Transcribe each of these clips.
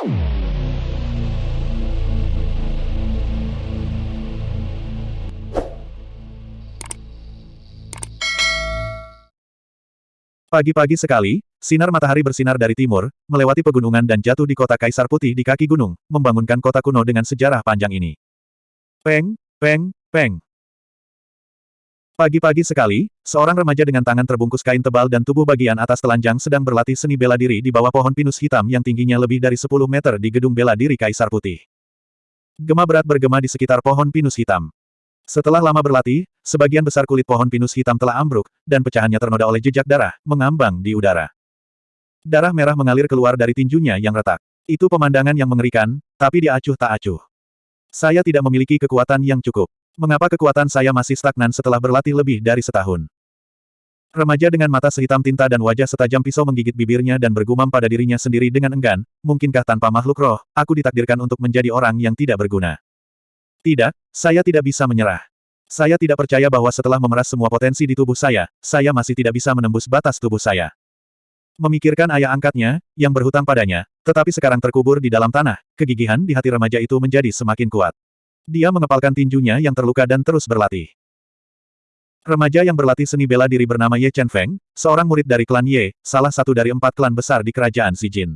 Pagi-pagi sekali, sinar matahari bersinar dari timur, melewati pegunungan dan jatuh di kota Kaisar Putih di kaki gunung, membangunkan kota kuno dengan sejarah panjang ini. Peng, peng, peng. Pagi-pagi sekali, seorang remaja dengan tangan terbungkus kain tebal dan tubuh bagian atas telanjang sedang berlatih seni bela diri di bawah pohon pinus hitam yang tingginya lebih dari 10 meter di gedung bela diri Kaisar Putih. Gema berat bergema di sekitar pohon pinus hitam. Setelah lama berlatih, sebagian besar kulit pohon pinus hitam telah ambruk, dan pecahannya ternoda oleh jejak darah, mengambang di udara. Darah merah mengalir keluar dari tinjunya yang retak. Itu pemandangan yang mengerikan, tapi dia acuh tak acuh. Saya tidak memiliki kekuatan yang cukup. Mengapa kekuatan saya masih stagnan setelah berlatih lebih dari setahun? Remaja dengan mata sehitam tinta dan wajah setajam pisau menggigit bibirnya dan bergumam pada dirinya sendiri dengan enggan, mungkinkah tanpa makhluk roh, aku ditakdirkan untuk menjadi orang yang tidak berguna. Tidak, saya tidak bisa menyerah. Saya tidak percaya bahwa setelah memeras semua potensi di tubuh saya, saya masih tidak bisa menembus batas tubuh saya. Memikirkan ayah angkatnya, yang berhutang padanya, tetapi sekarang terkubur di dalam tanah, kegigihan di hati remaja itu menjadi semakin kuat. Dia mengepalkan tinjunya yang terluka dan terus berlatih. Remaja yang berlatih seni bela diri bernama Ye Chen Feng, seorang murid dari klan Ye, salah satu dari empat klan besar di kerajaan Xijin.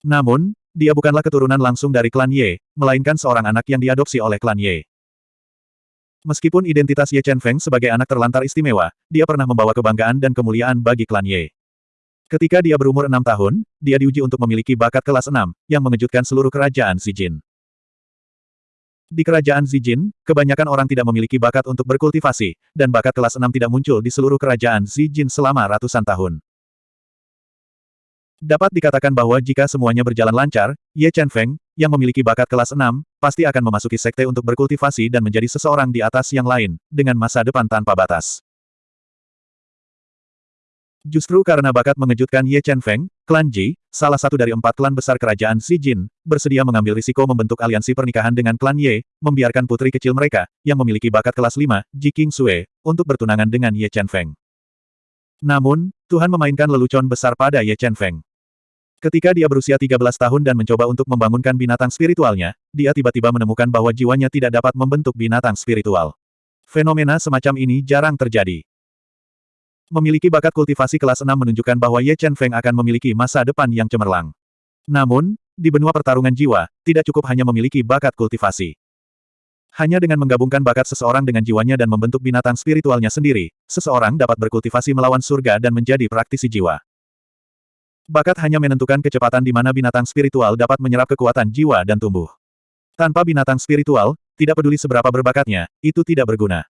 Namun, dia bukanlah keturunan langsung dari klan Ye, melainkan seorang anak yang diadopsi oleh klan Ye. Meskipun identitas Ye Chen Feng sebagai anak terlantar istimewa, dia pernah membawa kebanggaan dan kemuliaan bagi klan Ye. Ketika dia berumur enam tahun, dia diuji untuk memiliki bakat kelas enam, yang mengejutkan seluruh kerajaan Zijin. Di kerajaan Zijin, kebanyakan orang tidak memiliki bakat untuk berkultivasi, dan bakat kelas enam tidak muncul di seluruh kerajaan Zijin selama ratusan tahun. Dapat dikatakan bahwa jika semuanya berjalan lancar, Ye Chen Feng, yang memiliki bakat kelas 6, pasti akan memasuki sekte untuk berkultivasi dan menjadi seseorang di atas yang lain, dengan masa depan tanpa batas. Justru karena bakat mengejutkan Ye Chen Feng, klan Ji, salah satu dari empat klan besar kerajaan Xi Jin, bersedia mengambil risiko membentuk aliansi pernikahan dengan klan Ye, membiarkan putri kecil mereka, yang memiliki bakat kelas 5, Ji King Sue, untuk bertunangan dengan Ye Chen Feng. Namun, Tuhan memainkan lelucon besar pada Ye Chen Feng. Ketika dia berusia 13 tahun dan mencoba untuk membangunkan binatang spiritualnya, dia tiba-tiba menemukan bahwa jiwanya tidak dapat membentuk binatang spiritual. Fenomena semacam ini jarang terjadi. Memiliki bakat kultivasi kelas 6 menunjukkan bahwa Ye Chen Feng akan memiliki masa depan yang cemerlang. Namun, di benua pertarungan jiwa, tidak cukup hanya memiliki bakat kultivasi. Hanya dengan menggabungkan bakat seseorang dengan jiwanya dan membentuk binatang spiritualnya sendiri, seseorang dapat berkultivasi melawan surga dan menjadi praktisi jiwa. Bakat hanya menentukan kecepatan di mana binatang spiritual dapat menyerap kekuatan jiwa dan tumbuh. Tanpa binatang spiritual, tidak peduli seberapa berbakatnya, itu tidak berguna.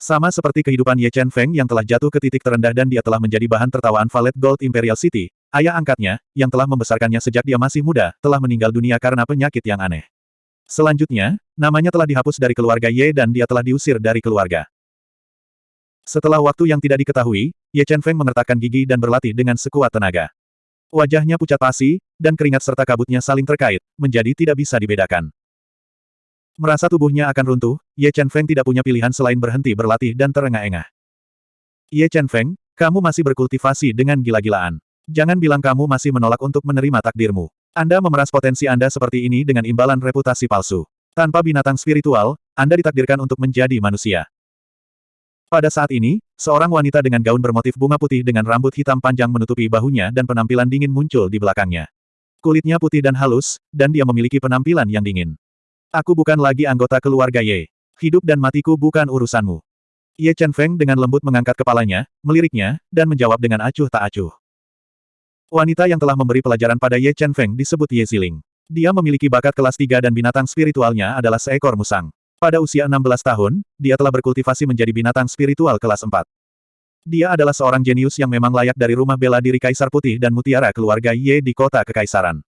Sama seperti kehidupan Ye Chen Feng yang telah jatuh ke titik terendah dan dia telah menjadi bahan tertawaan Valet Gold Imperial City, ayah angkatnya, yang telah membesarkannya sejak dia masih muda, telah meninggal dunia karena penyakit yang aneh. Selanjutnya, namanya telah dihapus dari keluarga Ye dan dia telah diusir dari keluarga. Setelah waktu yang tidak diketahui, Ye Chen Feng mengertakkan gigi dan berlatih dengan sekuat tenaga. Wajahnya pucat pasi, dan keringat serta kabutnya saling terkait, menjadi tidak bisa dibedakan. Merasa tubuhnya akan runtuh, Ye Chen Feng tidak punya pilihan selain berhenti berlatih dan terengah-engah. Ye Chen Feng, kamu masih berkultivasi dengan gila-gilaan. Jangan bilang kamu masih menolak untuk menerima takdirmu. Anda memeras potensi Anda seperti ini dengan imbalan reputasi palsu. Tanpa binatang spiritual, Anda ditakdirkan untuk menjadi manusia. Pada saat ini, seorang wanita dengan gaun bermotif bunga putih dengan rambut hitam panjang menutupi bahunya dan penampilan dingin muncul di belakangnya. Kulitnya putih dan halus, dan dia memiliki penampilan yang dingin. Aku bukan lagi anggota keluarga Ye. Hidup dan matiku bukan urusanmu. Ye Chen Feng dengan lembut mengangkat kepalanya, meliriknya, dan menjawab dengan acuh tak acuh. Wanita yang telah memberi pelajaran pada Ye Chen Feng disebut Ye Ziling. Dia memiliki bakat kelas 3 dan binatang spiritualnya adalah seekor musang. Pada usia 16 tahun, dia telah berkultivasi menjadi binatang spiritual kelas 4. Dia adalah seorang jenius yang memang layak dari rumah bela diri Kaisar Putih dan Mutiara keluarga Ye di kota Kekaisaran.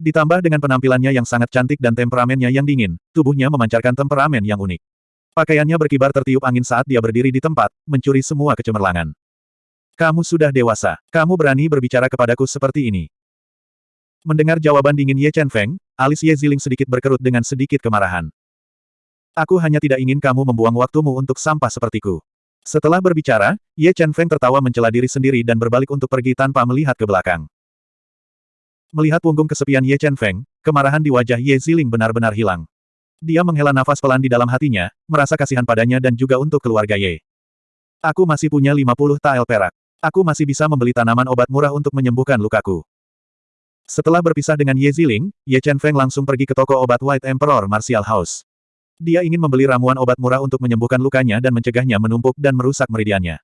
Ditambah dengan penampilannya yang sangat cantik dan temperamennya yang dingin, tubuhnya memancarkan temperamen yang unik. Pakaiannya berkibar tertiup angin saat dia berdiri di tempat, mencuri semua kecemerlangan. Kamu sudah dewasa. Kamu berani berbicara kepadaku seperti ini. Mendengar jawaban dingin Ye Chen Feng, alis Ye Ziling sedikit berkerut dengan sedikit kemarahan. Aku hanya tidak ingin kamu membuang waktumu untuk sampah sepertiku. Setelah berbicara, Ye Chen Feng tertawa mencela diri sendiri dan berbalik untuk pergi tanpa melihat ke belakang. Melihat punggung kesepian Ye Chen Feng, kemarahan di wajah Ye Ziling benar-benar hilang. Dia menghela nafas pelan di dalam hatinya, merasa kasihan padanya dan juga untuk keluarga Ye. Aku masih punya 50 tael perak. Aku masih bisa membeli tanaman obat murah untuk menyembuhkan lukaku. Setelah berpisah dengan Ye Ziling, Ye Chen Feng langsung pergi ke toko obat White Emperor Martial House. Dia ingin membeli ramuan obat murah untuk menyembuhkan lukanya dan mencegahnya menumpuk dan merusak meridiannya.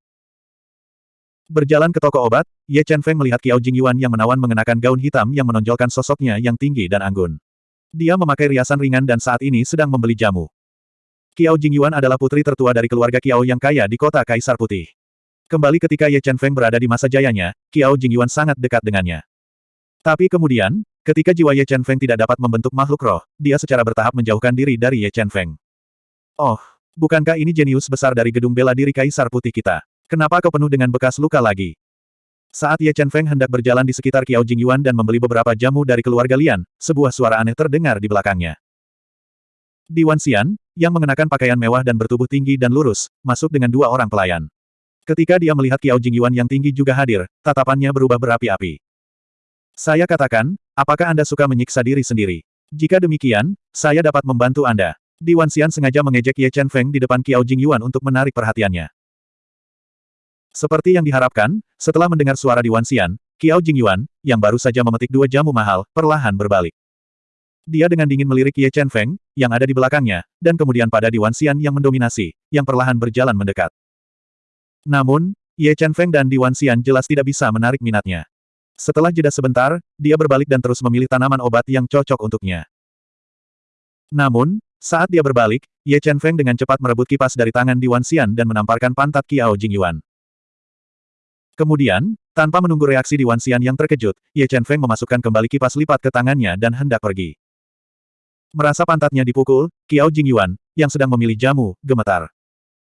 Berjalan ke toko obat, Ye Chen Feng melihat Kiao Jingyuan yang menawan mengenakan gaun hitam yang menonjolkan sosoknya yang tinggi dan anggun. Dia memakai riasan ringan dan saat ini sedang membeli jamu. Kiao Jingyuan adalah putri tertua dari keluarga Kiao yang kaya di kota Kaisar Putih. Kembali ketika Ye Chen Feng berada di masa jayanya, Kiao Jingyuan sangat dekat dengannya. Tapi kemudian, Ketika jiwa Ye Chen Feng tidak dapat membentuk makhluk roh, dia secara bertahap menjauhkan diri dari Ye Chen Feng. Oh, bukankah ini jenius besar dari gedung bela diri Kaisar Putih kita? Kenapa kau penuh dengan bekas luka lagi? Saat Ye Chen Feng hendak berjalan di sekitar Kiao Jingyuan dan membeli beberapa jamu dari keluarga Lian, sebuah suara aneh terdengar di belakangnya. Di Wan Xian, yang mengenakan pakaian mewah dan bertubuh tinggi dan lurus, masuk dengan dua orang pelayan. Ketika dia melihat Kiao Jingyuan yang tinggi juga hadir, tatapannya berubah berapi-api. Saya katakan, apakah Anda suka menyiksa diri sendiri? Jika demikian, saya dapat membantu Anda. Di Wanxian sengaja mengejek Ye Chen Feng di depan Kiao Jingyuan untuk menarik perhatiannya. Seperti yang diharapkan, setelah mendengar suara di Wanxian, Kiao Jingyuan, yang baru saja memetik dua jamu mahal, perlahan berbalik. Dia dengan dingin melirik Ye Chen Feng, yang ada di belakangnya, dan kemudian pada di Wanxian yang mendominasi, yang perlahan berjalan mendekat. Namun, Ye Chen Feng dan Di Wanxian jelas tidak bisa menarik minatnya. Setelah jeda sebentar, dia berbalik dan terus memilih tanaman obat yang cocok untuknya. Namun, saat dia berbalik, Ye Chen Feng dengan cepat merebut kipas dari tangan Di Wanxian dan menamparkan pantat Kiao Jingyuan. Kemudian, tanpa menunggu reaksi Di Wanxian yang terkejut, Ye Chen Feng memasukkan kembali kipas lipat ke tangannya dan hendak pergi. Merasa pantatnya dipukul, Kiao Jingyuan, yang sedang memilih jamu, gemetar.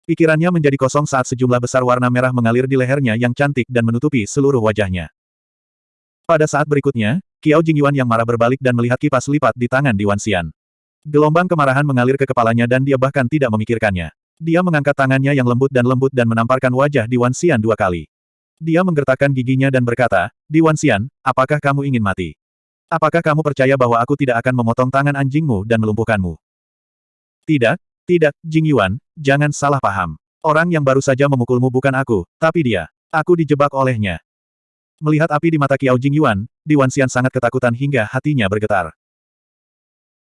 Pikirannya menjadi kosong saat sejumlah besar warna merah mengalir di lehernya yang cantik dan menutupi seluruh wajahnya. Pada saat berikutnya, Kiao Jingyuan yang marah berbalik dan melihat kipas lipat di tangan Di Wanxian. Gelombang kemarahan mengalir ke kepalanya dan dia bahkan tidak memikirkannya. Dia mengangkat tangannya yang lembut dan lembut dan menamparkan wajah Di Wanxian dua kali. Dia menggertakkan giginya dan berkata, Di Wanxian, apakah kamu ingin mati? Apakah kamu percaya bahwa aku tidak akan memotong tangan anjingmu dan melumpuhkanmu? Tidak, tidak, Jingyuan, jangan salah paham. Orang yang baru saja memukulmu bukan aku, tapi dia. Aku dijebak olehnya. Melihat api di mata Kiao Jingyuan, Di Wanxian sangat ketakutan hingga hatinya bergetar.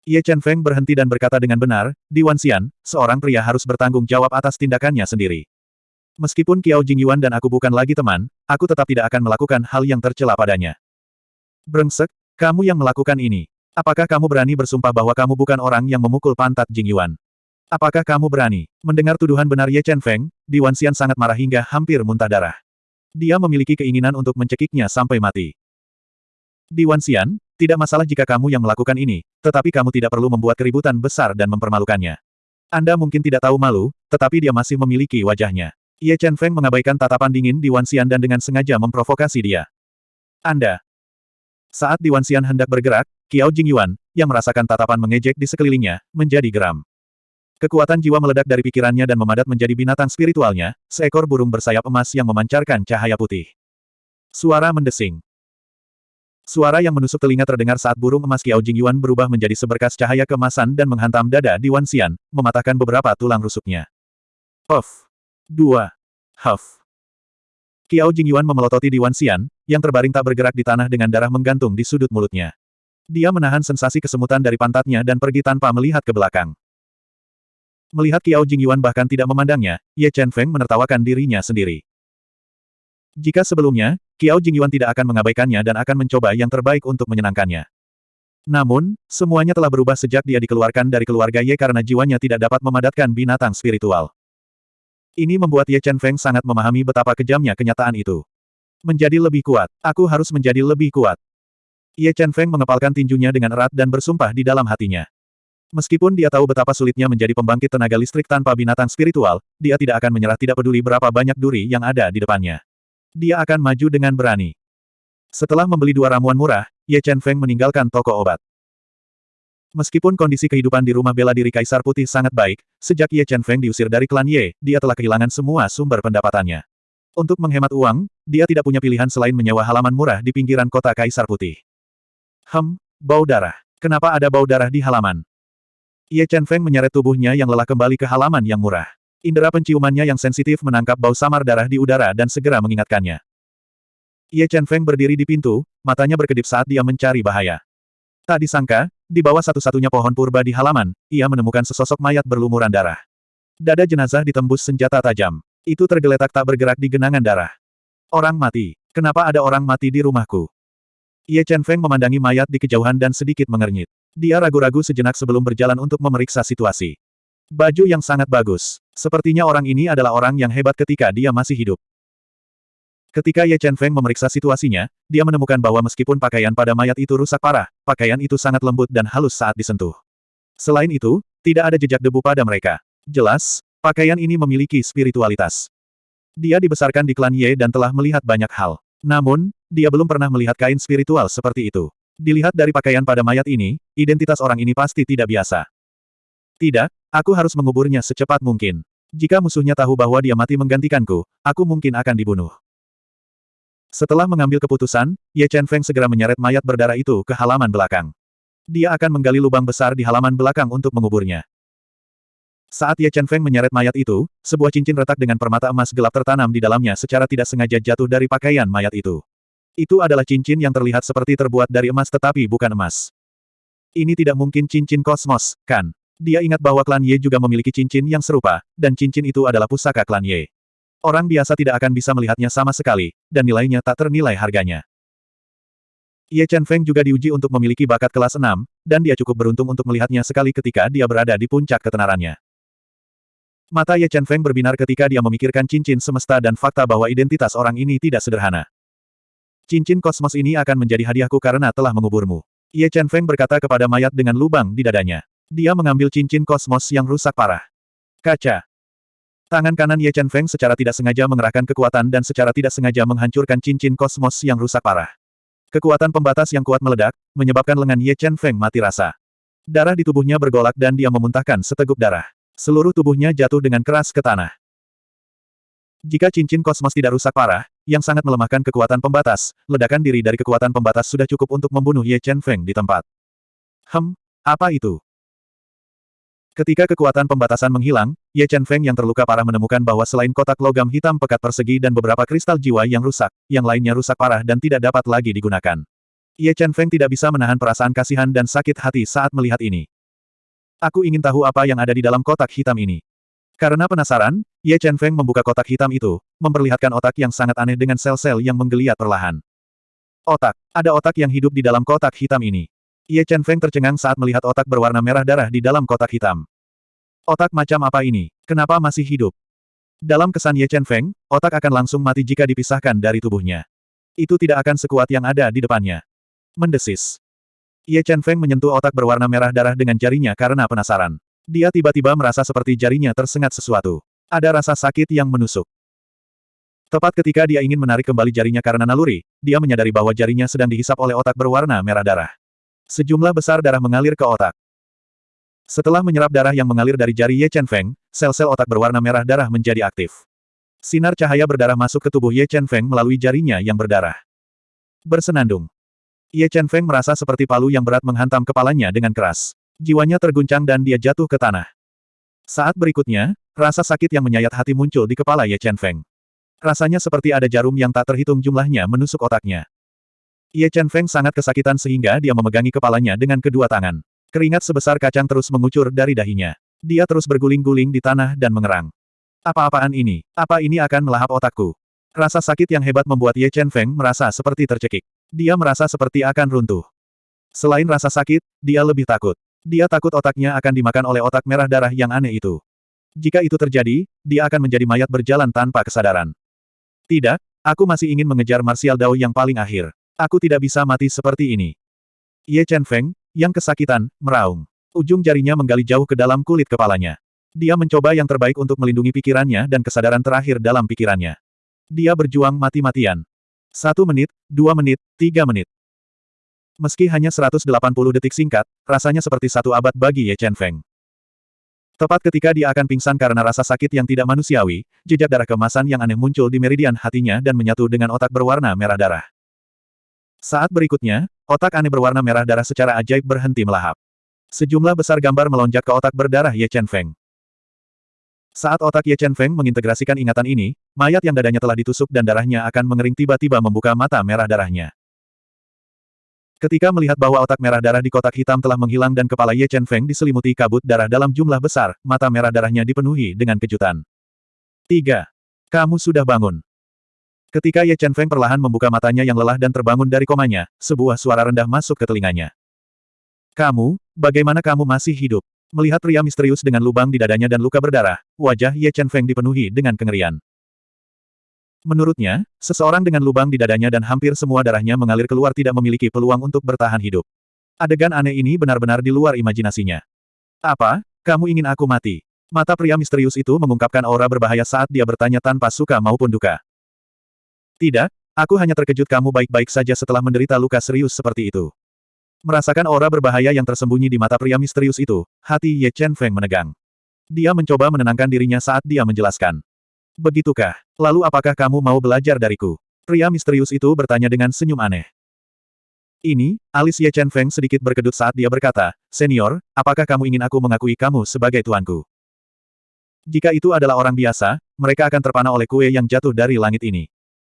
Ye Chen Feng berhenti dan berkata dengan benar, Di Wanxian, seorang pria harus bertanggung jawab atas tindakannya sendiri. Meskipun Kiao Jingyuan dan aku bukan lagi teman, aku tetap tidak akan melakukan hal yang tercela padanya. Brengsek, kamu yang melakukan ini. Apakah kamu berani bersumpah bahwa kamu bukan orang yang memukul pantat Jingyuan? Apakah kamu berani? Mendengar tuduhan benar Ye Chen Feng, Di Wanxian sangat marah hingga hampir muntah darah. Dia memiliki keinginan untuk mencekiknya sampai mati. Di Wanxian, tidak masalah jika kamu yang melakukan ini, tetapi kamu tidak perlu membuat keributan besar dan mempermalukannya. Anda mungkin tidak tahu malu, tetapi dia masih memiliki wajahnya. Ye Chen Feng mengabaikan tatapan dingin di Wan Xian dan dengan sengaja memprovokasi dia. Anda. Saat di Wan Xian hendak bergerak, Qiao Jingyuan, yang merasakan tatapan mengejek di sekelilingnya, menjadi geram. Kekuatan jiwa meledak dari pikirannya dan memadat menjadi binatang spiritualnya, seekor burung bersayap emas yang memancarkan cahaya putih. Suara mendesing. Suara yang menusuk telinga terdengar saat burung emas Qiao Jingyuan berubah menjadi seberkas cahaya kemasan dan menghantam dada di Wan Xian, mematahkan beberapa tulang rusuknya. Of. 2. Huff. Qiao Jingyuan memelototi di Wanxian, yang terbaring tak bergerak di tanah dengan darah menggantung di sudut mulutnya. Dia menahan sensasi kesemutan dari pantatnya dan pergi tanpa melihat ke belakang. Melihat Qiao Jingyuan bahkan tidak memandangnya, Ye Chen Feng menertawakan dirinya sendiri. Jika sebelumnya, Qiao Jingyuan tidak akan mengabaikannya dan akan mencoba yang terbaik untuk menyenangkannya. Namun, semuanya telah berubah sejak dia dikeluarkan dari keluarga Ye karena jiwanya tidak dapat memadatkan binatang spiritual. Ini membuat Ye Chen Feng sangat memahami betapa kejamnya kenyataan itu. Menjadi lebih kuat. Aku harus menjadi lebih kuat. Ye Chen Feng mengepalkan tinjunya dengan erat dan bersumpah di dalam hatinya. Meskipun dia tahu betapa sulitnya menjadi pembangkit tenaga listrik tanpa binatang spiritual, dia tidak akan menyerah tidak peduli berapa banyak duri yang ada di depannya. Dia akan maju dengan berani. Setelah membeli dua ramuan murah, Ye Chen Feng meninggalkan toko obat. Meskipun kondisi kehidupan di rumah bela diri Kaisar Putih sangat baik, sejak Ye Chen Feng diusir dari klan Ye, dia telah kehilangan semua sumber pendapatannya. Untuk menghemat uang, dia tidak punya pilihan selain menyewa halaman murah di pinggiran kota Kaisar Putih. Hem, bau darah. Kenapa ada bau darah di halaman? Ye Chen Feng menyeret tubuhnya yang lelah kembali ke halaman yang murah. Indera penciumannya yang sensitif menangkap bau samar darah di udara dan segera mengingatkannya. Ye Chen Feng berdiri di pintu, matanya berkedip saat dia mencari bahaya. Tak disangka, di bawah satu-satunya pohon purba di halaman, ia menemukan sesosok mayat berlumuran darah. Dada jenazah ditembus senjata tajam. Itu tergeletak tak bergerak di genangan darah. Orang mati. Kenapa ada orang mati di rumahku? Ye Chen Feng memandangi mayat di kejauhan dan sedikit mengernyit. Dia ragu-ragu sejenak sebelum berjalan untuk memeriksa situasi. Baju yang sangat bagus. Sepertinya orang ini adalah orang yang hebat ketika dia masih hidup. Ketika Ye Chen Feng memeriksa situasinya, dia menemukan bahwa meskipun pakaian pada mayat itu rusak parah, pakaian itu sangat lembut dan halus saat disentuh. Selain itu, tidak ada jejak debu pada mereka. Jelas, pakaian ini memiliki spiritualitas. Dia dibesarkan di klan Ye dan telah melihat banyak hal. Namun, dia belum pernah melihat kain spiritual seperti itu. Dilihat dari pakaian pada mayat ini, identitas orang ini pasti tidak biasa. Tidak, aku harus menguburnya secepat mungkin. Jika musuhnya tahu bahwa dia mati menggantikanku, aku mungkin akan dibunuh. Setelah mengambil keputusan, Ye Chen Feng segera menyeret mayat berdarah itu ke halaman belakang. Dia akan menggali lubang besar di halaman belakang untuk menguburnya. Saat Ye Chen Feng menyeret mayat itu, sebuah cincin retak dengan permata emas gelap tertanam di dalamnya secara tidak sengaja jatuh dari pakaian mayat itu. Itu adalah cincin yang terlihat seperti terbuat dari emas tetapi bukan emas. Ini tidak mungkin cincin kosmos, kan? Dia ingat bahwa klan Ye juga memiliki cincin yang serupa, dan cincin itu adalah pusaka klan Ye. Orang biasa tidak akan bisa melihatnya sama sekali, dan nilainya tak ternilai harganya. Ye Chen Feng juga diuji untuk memiliki bakat kelas 6, dan dia cukup beruntung untuk melihatnya sekali ketika dia berada di puncak ketenarannya. Mata Ye Chen Feng berbinar ketika dia memikirkan cincin semesta dan fakta bahwa identitas orang ini tidak sederhana. Cincin kosmos ini akan menjadi hadiahku karena telah menguburmu. Ye Chen Feng berkata kepada mayat dengan lubang di dadanya. Dia mengambil cincin kosmos yang rusak parah. Kaca. Tangan kanan Ye Chen Feng secara tidak sengaja mengerahkan kekuatan dan secara tidak sengaja menghancurkan cincin kosmos yang rusak parah. Kekuatan pembatas yang kuat meledak, menyebabkan lengan Ye Chen Feng mati rasa. Darah di tubuhnya bergolak dan dia memuntahkan seteguk darah. Seluruh tubuhnya jatuh dengan keras ke tanah. Jika cincin kosmos tidak rusak parah, yang sangat melemahkan kekuatan pembatas, ledakan diri dari kekuatan pembatas sudah cukup untuk membunuh Ye Chen Feng di tempat. Hem, apa itu? Ketika kekuatan pembatasan menghilang, Ye Chen Feng yang terluka parah menemukan bahwa selain kotak logam hitam pekat persegi dan beberapa kristal jiwa yang rusak, yang lainnya rusak parah dan tidak dapat lagi digunakan. Ye Chen Feng tidak bisa menahan perasaan kasihan dan sakit hati saat melihat ini. Aku ingin tahu apa yang ada di dalam kotak hitam ini. Karena penasaran, Ye Chen Feng membuka kotak hitam itu, memperlihatkan otak yang sangat aneh dengan sel-sel yang menggeliat perlahan. Otak. Ada otak yang hidup di dalam kotak hitam ini. Ye Chen Feng tercengang saat melihat otak berwarna merah darah di dalam kotak hitam. Otak macam apa ini? Kenapa masih hidup? Dalam kesan Ye Chen Feng, otak akan langsung mati jika dipisahkan dari tubuhnya. Itu tidak akan sekuat yang ada di depannya. Mendesis. Ye Chen Feng menyentuh otak berwarna merah darah dengan jarinya karena penasaran. Dia tiba-tiba merasa seperti jarinya tersengat sesuatu. Ada rasa sakit yang menusuk. Tepat ketika dia ingin menarik kembali jarinya karena naluri, dia menyadari bahwa jarinya sedang dihisap oleh otak berwarna merah darah. Sejumlah besar darah mengalir ke otak. Setelah menyerap darah yang mengalir dari jari Ye Chen Feng, sel-sel otak berwarna merah darah menjadi aktif. Sinar cahaya berdarah masuk ke tubuh Ye Chen Feng melalui jarinya yang berdarah. Bersenandung. Ye Chen Feng merasa seperti palu yang berat menghantam kepalanya dengan keras. Jiwanya terguncang dan dia jatuh ke tanah. Saat berikutnya, rasa sakit yang menyayat hati muncul di kepala Ye Chen Feng. Rasanya seperti ada jarum yang tak terhitung jumlahnya menusuk otaknya. Ye Chen Feng sangat kesakitan sehingga dia memegangi kepalanya dengan kedua tangan. Keringat sebesar kacang terus mengucur dari dahinya. Dia terus berguling-guling di tanah dan mengerang. Apa-apaan ini? Apa ini akan melahap otakku? Rasa sakit yang hebat membuat Ye Chen Feng merasa seperti tercekik. Dia merasa seperti akan runtuh. Selain rasa sakit, dia lebih takut. Dia takut otaknya akan dimakan oleh otak merah darah yang aneh itu. Jika itu terjadi, dia akan menjadi mayat berjalan tanpa kesadaran. Tidak, aku masih ingin mengejar martial Dao yang paling akhir. Aku tidak bisa mati seperti ini. Ye Chen Feng, yang kesakitan, meraung. Ujung jarinya menggali jauh ke dalam kulit kepalanya. Dia mencoba yang terbaik untuk melindungi pikirannya dan kesadaran terakhir dalam pikirannya. Dia berjuang mati-matian. Satu menit, dua menit, tiga menit. Meski hanya 180 detik singkat, rasanya seperti satu abad bagi Ye Chen Feng. Tepat ketika dia akan pingsan karena rasa sakit yang tidak manusiawi, jejak darah kemasan yang aneh muncul di meridian hatinya dan menyatu dengan otak berwarna merah darah. Saat berikutnya, otak aneh berwarna merah darah secara ajaib berhenti melahap. Sejumlah besar gambar melonjak ke otak berdarah Ye Chen Feng. Saat otak Ye Chen Feng mengintegrasikan ingatan ini, mayat yang dadanya telah ditusuk dan darahnya akan mengering tiba-tiba membuka mata merah darahnya. Ketika melihat bahwa otak merah darah di kotak hitam telah menghilang dan kepala Ye Chen Feng diselimuti kabut darah dalam jumlah besar, mata merah darahnya dipenuhi dengan kejutan. 3. Kamu sudah bangun. Ketika Ye Chen Feng perlahan membuka matanya yang lelah dan terbangun dari komanya, sebuah suara rendah masuk ke telinganya. Kamu, bagaimana kamu masih hidup? Melihat pria misterius dengan lubang di dadanya dan luka berdarah, wajah Ye Chen Feng dipenuhi dengan kengerian. Menurutnya, seseorang dengan lubang di dadanya dan hampir semua darahnya mengalir keluar tidak memiliki peluang untuk bertahan hidup. Adegan aneh ini benar-benar di luar imajinasinya. Apa? Kamu ingin aku mati? Mata pria misterius itu mengungkapkan aura berbahaya saat dia bertanya tanpa suka maupun duka. Tidak, aku hanya terkejut kamu baik-baik saja setelah menderita luka serius seperti itu. Merasakan aura berbahaya yang tersembunyi di mata pria misterius itu, hati Ye Chen Feng menegang. Dia mencoba menenangkan dirinya saat dia menjelaskan. Begitukah? Lalu apakah kamu mau belajar dariku? Pria misterius itu bertanya dengan senyum aneh. Ini, alis Ye Chen Feng sedikit berkedut saat dia berkata, Senior, apakah kamu ingin aku mengakui kamu sebagai tuanku? Jika itu adalah orang biasa, mereka akan terpana oleh kue yang jatuh dari langit ini.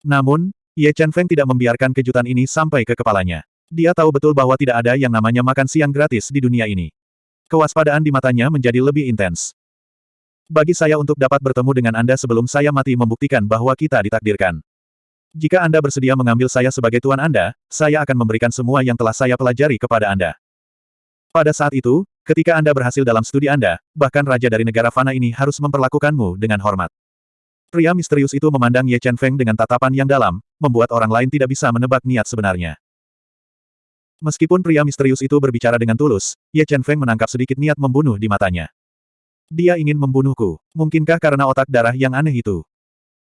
Namun, Ye Chen Feng tidak membiarkan kejutan ini sampai ke kepalanya. Dia tahu betul bahwa tidak ada yang namanya makan siang gratis di dunia ini. Kewaspadaan di matanya menjadi lebih intens. Bagi saya untuk dapat bertemu dengan Anda sebelum saya mati membuktikan bahwa kita ditakdirkan. Jika Anda bersedia mengambil saya sebagai tuan Anda, saya akan memberikan semua yang telah saya pelajari kepada Anda. Pada saat itu, ketika Anda berhasil dalam studi Anda, bahkan raja dari negara fana ini harus memperlakukanmu dengan hormat. Pria misterius itu memandang Ye Chen Feng dengan tatapan yang dalam, membuat orang lain tidak bisa menebak niat sebenarnya. Meskipun pria misterius itu berbicara dengan tulus, Ye Chen Feng menangkap sedikit niat membunuh di matanya. Dia ingin membunuhku. Mungkinkah karena otak darah yang aneh itu?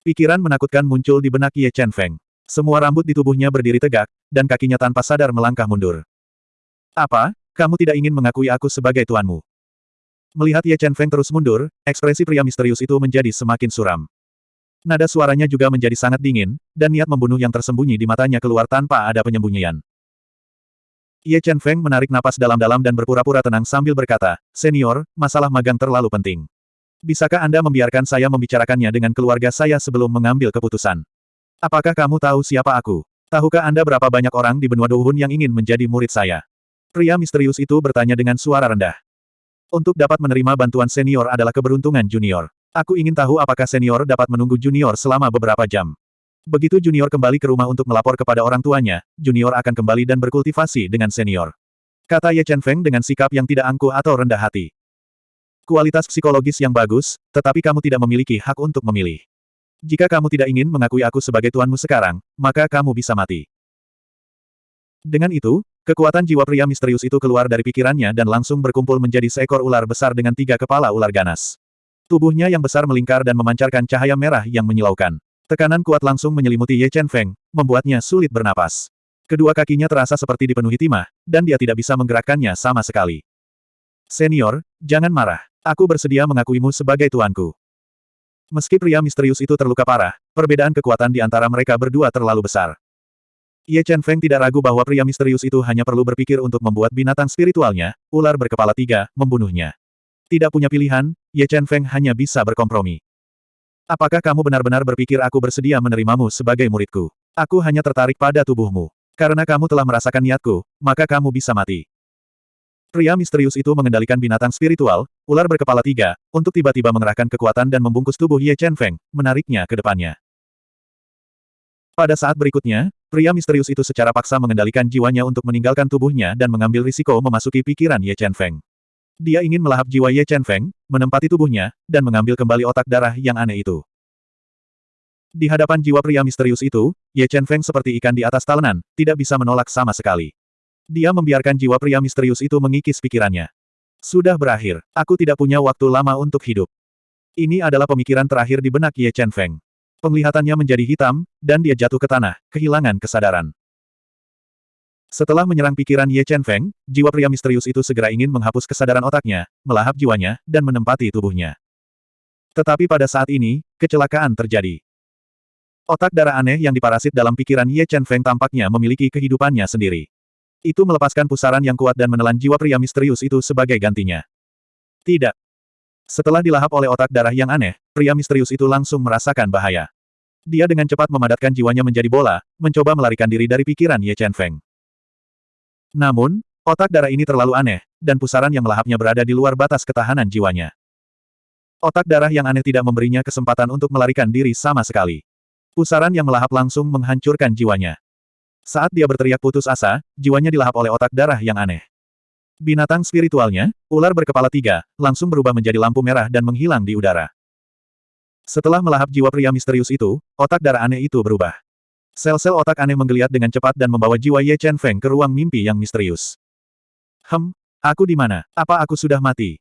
Pikiran menakutkan muncul di benak Ye Chen Feng. Semua rambut di tubuhnya berdiri tegak, dan kakinya tanpa sadar melangkah mundur. Apa? Kamu tidak ingin mengakui aku sebagai tuanmu? Melihat Ye Chen Feng terus mundur, ekspresi pria misterius itu menjadi semakin suram. Nada suaranya juga menjadi sangat dingin, dan niat membunuh yang tersembunyi di matanya keluar tanpa ada penyembunyian. Ye Chen Feng menarik napas dalam-dalam dan berpura-pura tenang sambil berkata, Senior, masalah magang terlalu penting. Bisakah Anda membiarkan saya membicarakannya dengan keluarga saya sebelum mengambil keputusan? Apakah kamu tahu siapa aku? Tahukah Anda berapa banyak orang di benua Dohun yang ingin menjadi murid saya? Pria misterius itu bertanya dengan suara rendah. Untuk dapat menerima bantuan senior adalah keberuntungan junior. Aku ingin tahu apakah senior dapat menunggu junior selama beberapa jam. Begitu junior kembali ke rumah untuk melapor kepada orang tuanya, junior akan kembali dan berkultivasi dengan senior. Kata Ye Chen Feng dengan sikap yang tidak angkuh atau rendah hati. Kualitas psikologis yang bagus, tetapi kamu tidak memiliki hak untuk memilih. Jika kamu tidak ingin mengakui aku sebagai tuanmu sekarang, maka kamu bisa mati. Dengan itu, kekuatan jiwa pria misterius itu keluar dari pikirannya dan langsung berkumpul menjadi seekor ular besar dengan tiga kepala ular ganas. Tubuhnya yang besar melingkar dan memancarkan cahaya merah yang menyilaukan. Tekanan kuat langsung menyelimuti Ye Chen Feng, membuatnya sulit bernapas. Kedua kakinya terasa seperti dipenuhi timah, dan dia tidak bisa menggerakkannya sama sekali. Senior, jangan marah. Aku bersedia mengakuimu sebagai tuanku. Meski pria misterius itu terluka parah, perbedaan kekuatan di antara mereka berdua terlalu besar. Ye Chen Feng tidak ragu bahwa pria misterius itu hanya perlu berpikir untuk membuat binatang spiritualnya, ular berkepala tiga, membunuhnya. Tidak punya pilihan, Ye Chen Feng hanya bisa berkompromi. Apakah kamu benar-benar berpikir aku bersedia menerimamu sebagai muridku? Aku hanya tertarik pada tubuhmu. Karena kamu telah merasakan niatku, maka kamu bisa mati. Pria misterius itu mengendalikan binatang spiritual, ular berkepala tiga, untuk tiba-tiba mengerahkan kekuatan dan membungkus tubuh Ye Chen Feng, menariknya ke depannya. Pada saat berikutnya, pria misterius itu secara paksa mengendalikan jiwanya untuk meninggalkan tubuhnya dan mengambil risiko memasuki pikiran Ye Chen Feng. Dia ingin melahap jiwa Ye Chen Feng, menempati tubuhnya, dan mengambil kembali otak darah yang aneh itu. Di hadapan jiwa pria misterius itu, Ye Chen Feng seperti ikan di atas talenan, tidak bisa menolak sama sekali. Dia membiarkan jiwa pria misterius itu mengikis pikirannya. Sudah berakhir, aku tidak punya waktu lama untuk hidup. Ini adalah pemikiran terakhir di benak Ye Chen Feng. Penglihatannya menjadi hitam, dan dia jatuh ke tanah, kehilangan kesadaran. Setelah menyerang pikiran Ye Chen Feng, jiwa pria misterius itu segera ingin menghapus kesadaran otaknya, melahap jiwanya, dan menempati tubuhnya. Tetapi pada saat ini, kecelakaan terjadi. Otak darah aneh yang diparasit dalam pikiran Ye Chen Feng tampaknya memiliki kehidupannya sendiri. Itu melepaskan pusaran yang kuat dan menelan jiwa pria misterius itu sebagai gantinya. Tidak. Setelah dilahap oleh otak darah yang aneh, pria misterius itu langsung merasakan bahaya. Dia dengan cepat memadatkan jiwanya menjadi bola, mencoba melarikan diri dari pikiran Ye Chen Feng. Namun, otak darah ini terlalu aneh, dan pusaran yang melahapnya berada di luar batas ketahanan jiwanya. Otak darah yang aneh tidak memberinya kesempatan untuk melarikan diri sama sekali. Pusaran yang melahap langsung menghancurkan jiwanya. Saat dia berteriak putus asa, jiwanya dilahap oleh otak darah yang aneh. Binatang spiritualnya, ular berkepala tiga, langsung berubah menjadi lampu merah dan menghilang di udara. Setelah melahap jiwa pria misterius itu, otak darah aneh itu berubah. Sel-sel otak aneh menggeliat dengan cepat dan membawa jiwa Ye Chen Feng ke ruang mimpi yang misterius. Hem, aku di mana? Apa aku sudah mati?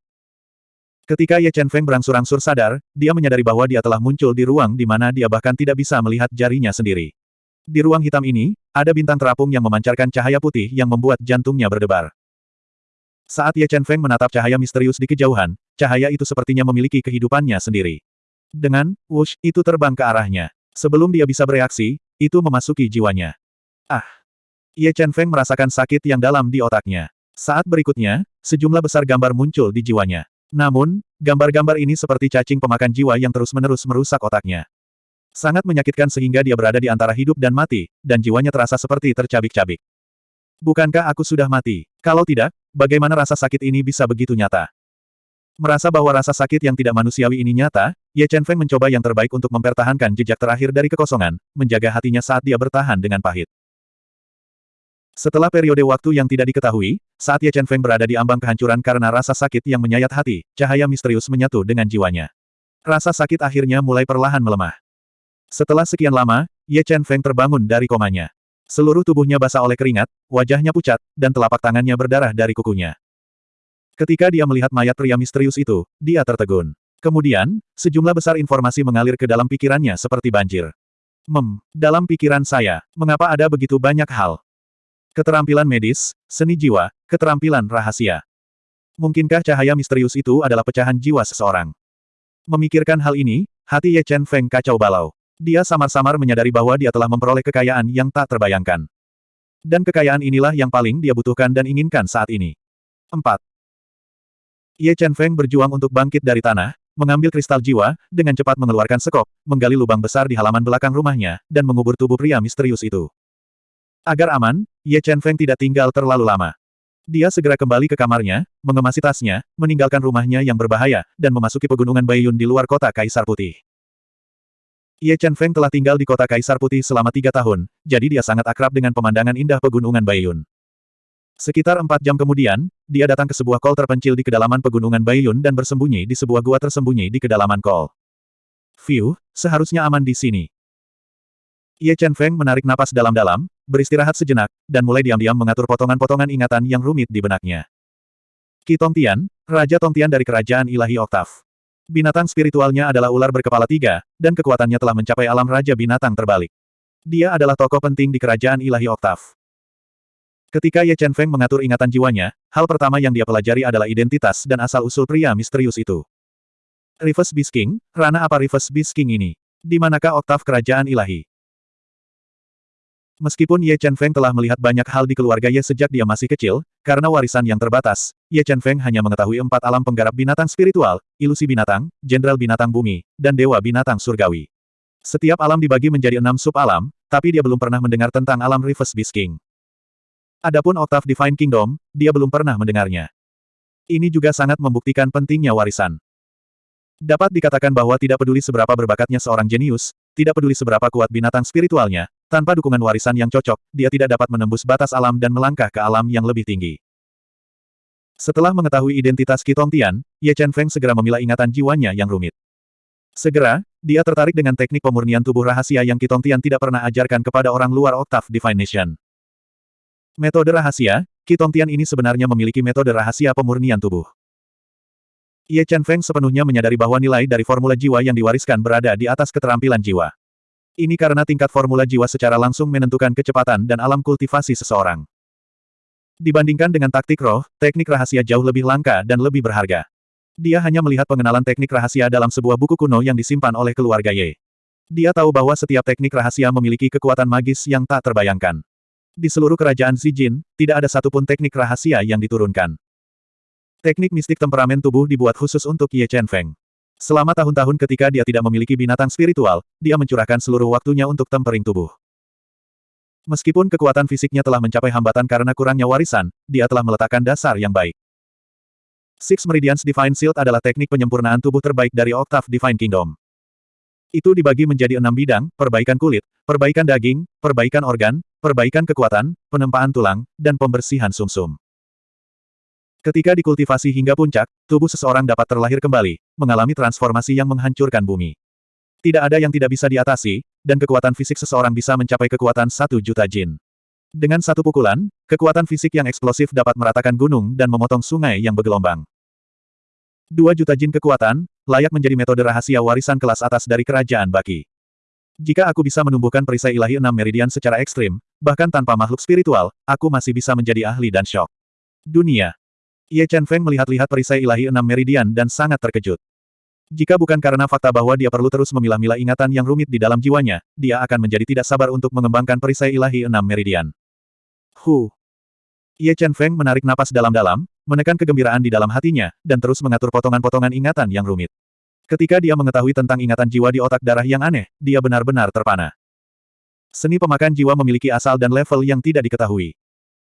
Ketika Ye Chen Feng berangsur-angsur sadar, dia menyadari bahwa dia telah muncul di ruang di mana dia bahkan tidak bisa melihat jarinya sendiri. Di ruang hitam ini, ada bintang terapung yang memancarkan cahaya putih yang membuat jantungnya berdebar. Saat Ye Chen Feng menatap cahaya misterius di kejauhan, cahaya itu sepertinya memiliki kehidupannya sendiri. Dengan, wush, itu terbang ke arahnya. Sebelum dia bisa bereaksi, itu memasuki jiwanya. Ah! Ye Chen Feng merasakan sakit yang dalam di otaknya. Saat berikutnya, sejumlah besar gambar muncul di jiwanya. Namun, gambar-gambar ini seperti cacing pemakan jiwa yang terus-menerus merusak otaknya. Sangat menyakitkan sehingga dia berada di antara hidup dan mati, dan jiwanya terasa seperti tercabik-cabik. Bukankah aku sudah mati? Kalau tidak, bagaimana rasa sakit ini bisa begitu nyata? Merasa bahwa rasa sakit yang tidak manusiawi ini nyata, Ye Chen Feng mencoba yang terbaik untuk mempertahankan jejak terakhir dari kekosongan, menjaga hatinya saat dia bertahan dengan pahit. Setelah periode waktu yang tidak diketahui, saat Ye Chen Feng berada di ambang kehancuran karena rasa sakit yang menyayat hati, cahaya misterius menyatu dengan jiwanya. Rasa sakit akhirnya mulai perlahan melemah. Setelah sekian lama, Ye Chen Feng terbangun dari komanya. Seluruh tubuhnya basah oleh keringat, wajahnya pucat, dan telapak tangannya berdarah dari kukunya. Ketika dia melihat mayat pria misterius itu, dia tertegun. Kemudian, sejumlah besar informasi mengalir ke dalam pikirannya seperti banjir. Mem, dalam pikiran saya, mengapa ada begitu banyak hal? Keterampilan medis, seni jiwa, keterampilan rahasia. Mungkinkah cahaya misterius itu adalah pecahan jiwa seseorang? Memikirkan hal ini, hati Ye Chen Feng kacau balau. Dia samar-samar menyadari bahwa dia telah memperoleh kekayaan yang tak terbayangkan. Dan kekayaan inilah yang paling dia butuhkan dan inginkan saat ini. 4. Ye Chen Feng berjuang untuk bangkit dari tanah, mengambil kristal jiwa, dengan cepat mengeluarkan sekop, menggali lubang besar di halaman belakang rumahnya, dan mengubur tubuh pria misterius itu. Agar aman, Ye Chen Feng tidak tinggal terlalu lama. Dia segera kembali ke kamarnya, mengemasi tasnya, meninggalkan rumahnya yang berbahaya, dan memasuki pegunungan Baiyun di luar kota Kaisar Putih. Ye Chen Feng telah tinggal di kota Kaisar Putih selama tiga tahun, jadi dia sangat akrab dengan pemandangan indah pegunungan Baiyun. Sekitar empat jam kemudian, dia datang ke sebuah kol terpencil di kedalaman pegunungan Baiyun dan bersembunyi di sebuah gua tersembunyi di kedalaman kol. View, seharusnya aman di sini. Ye Chen Feng menarik napas dalam-dalam, beristirahat sejenak, dan mulai diam-diam mengatur potongan-potongan ingatan yang rumit di benaknya. Qi Tongtian, Raja Tongtian dari Kerajaan Ilahi Oktav. Binatang spiritualnya adalah ular berkepala tiga, dan kekuatannya telah mencapai alam Raja Binatang terbalik. Dia adalah tokoh penting di Kerajaan Ilahi Oktav. Ketika Ye Chen Feng mengatur ingatan jiwanya, hal pertama yang dia pelajari adalah identitas dan asal-usul pria misterius itu. Reverse Beast King, Rana apa Reverse Beast King ini? Di manakah oktav kerajaan ilahi? Meskipun Ye Chen Feng telah melihat banyak hal di keluarga Ye sejak dia masih kecil, karena warisan yang terbatas, Ye Chen Feng hanya mengetahui empat alam penggarap binatang spiritual, ilusi binatang, jenderal binatang bumi, dan dewa binatang surgawi. Setiap alam dibagi menjadi enam sub-alam, tapi dia belum pernah mendengar tentang alam Reverse Beast King. Adapun Oktav Divine Kingdom, dia belum pernah mendengarnya. Ini juga sangat membuktikan pentingnya warisan. Dapat dikatakan bahwa tidak peduli seberapa berbakatnya seorang jenius, tidak peduli seberapa kuat binatang spiritualnya, tanpa dukungan warisan yang cocok, dia tidak dapat menembus batas alam dan melangkah ke alam yang lebih tinggi. Setelah mengetahui identitas Qi Tian, Ye Chen Feng segera memilah ingatan jiwanya yang rumit. Segera, dia tertarik dengan teknik pemurnian tubuh rahasia yang Qi Tian tidak pernah ajarkan kepada orang luar Oktav Divine Nation. Metode rahasia, Kitontian ini sebenarnya memiliki metode rahasia pemurnian tubuh. Ye Chen Feng sepenuhnya menyadari bahwa nilai dari formula jiwa yang diwariskan berada di atas keterampilan jiwa. Ini karena tingkat formula jiwa secara langsung menentukan kecepatan dan alam kultivasi seseorang. Dibandingkan dengan taktik roh, teknik rahasia jauh lebih langka dan lebih berharga. Dia hanya melihat pengenalan teknik rahasia dalam sebuah buku kuno yang disimpan oleh keluarga Ye. Dia tahu bahwa setiap teknik rahasia memiliki kekuatan magis yang tak terbayangkan. Di seluruh kerajaan Zijin, tidak ada satupun teknik rahasia yang diturunkan. Teknik mistik temperamen tubuh dibuat khusus untuk Ye Chen Feng. Selama tahun-tahun ketika dia tidak memiliki binatang spiritual, dia mencurahkan seluruh waktunya untuk tempering tubuh. Meskipun kekuatan fisiknya telah mencapai hambatan karena kurangnya warisan, dia telah meletakkan dasar yang baik. Six Meridians Divine Shield adalah teknik penyempurnaan tubuh terbaik dari Octave Divine Kingdom. Itu dibagi menjadi enam bidang, perbaikan kulit, perbaikan daging, perbaikan organ, perbaikan kekuatan, penempaan tulang, dan pembersihan sumsum. Ketika dikultivasi hingga puncak, tubuh seseorang dapat terlahir kembali, mengalami transformasi yang menghancurkan bumi. Tidak ada yang tidak bisa diatasi, dan kekuatan fisik seseorang bisa mencapai kekuatan satu juta jin. Dengan satu pukulan, kekuatan fisik yang eksplosif dapat meratakan gunung dan memotong sungai yang bergelombang. Dua juta jin kekuatan, layak menjadi metode rahasia warisan kelas atas dari kerajaan Baki. Jika aku bisa menumbuhkan perisai ilahi enam meridian secara ekstrim, bahkan tanpa makhluk spiritual, aku masih bisa menjadi ahli dan syok. Dunia. Ye Chen Feng melihat-lihat perisai ilahi enam meridian dan sangat terkejut. Jika bukan karena fakta bahwa dia perlu terus memilah-milah ingatan yang rumit di dalam jiwanya, dia akan menjadi tidak sabar untuk mengembangkan perisai ilahi enam meridian. Hu. Ye Chen Feng menarik napas dalam-dalam, menekan kegembiraan di dalam hatinya, dan terus mengatur potongan-potongan ingatan yang rumit. Ketika dia mengetahui tentang ingatan jiwa di otak darah yang aneh, dia benar-benar terpana. Seni pemakan jiwa memiliki asal dan level yang tidak diketahui.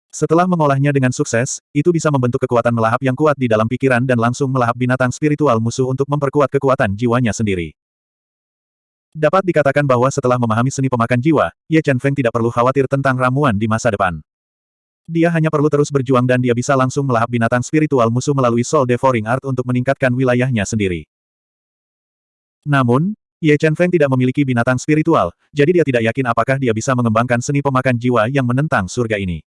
Setelah mengolahnya dengan sukses, itu bisa membentuk kekuatan melahap yang kuat di dalam pikiran dan langsung melahap binatang spiritual musuh untuk memperkuat kekuatan jiwanya sendiri. Dapat dikatakan bahwa setelah memahami seni pemakan jiwa, Ye Chen Feng tidak perlu khawatir tentang ramuan di masa depan. Dia hanya perlu terus berjuang dan dia bisa langsung melahap binatang spiritual musuh melalui Soul Devouring Art untuk meningkatkan wilayahnya sendiri. Namun, Ye Chen Feng tidak memiliki binatang spiritual, jadi dia tidak yakin apakah dia bisa mengembangkan seni pemakan jiwa yang menentang surga ini.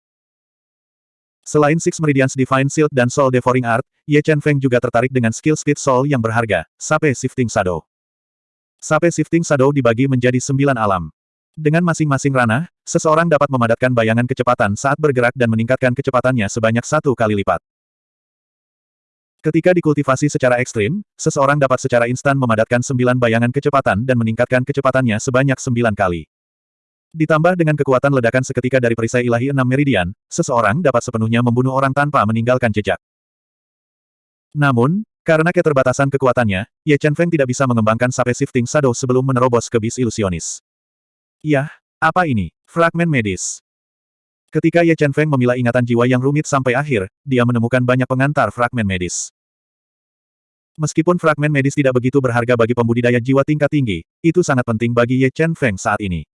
Selain Six Meridians Divine Shield dan Soul Devouring Art, Ye Chen Feng juga tertarik dengan skill Speed Soul yang berharga, Sape Shifting Shadow. Sape Shifting Shadow dibagi menjadi sembilan alam. Dengan masing-masing ranah, seseorang dapat memadatkan bayangan kecepatan saat bergerak dan meningkatkan kecepatannya sebanyak satu kali lipat. Ketika dikultivasi secara ekstrim, seseorang dapat secara instan memadatkan sembilan bayangan kecepatan dan meningkatkan kecepatannya sebanyak sembilan kali. Ditambah dengan kekuatan ledakan seketika dari perisai ilahi enam meridian, seseorang dapat sepenuhnya membunuh orang tanpa meninggalkan jejak. Namun, karena keterbatasan kekuatannya, Ye Chen Feng tidak bisa mengembangkan Sape Shifting Shadow sebelum menerobos ke bis ilusionis. Yah, apa ini? Fragmen medis. Ketika Ye Chen Feng memilah ingatan jiwa yang rumit sampai akhir, dia menemukan banyak pengantar fragmen medis. Meskipun fragmen medis tidak begitu berharga bagi pembudidaya jiwa tingkat tinggi, itu sangat penting bagi Ye Chen Feng saat ini.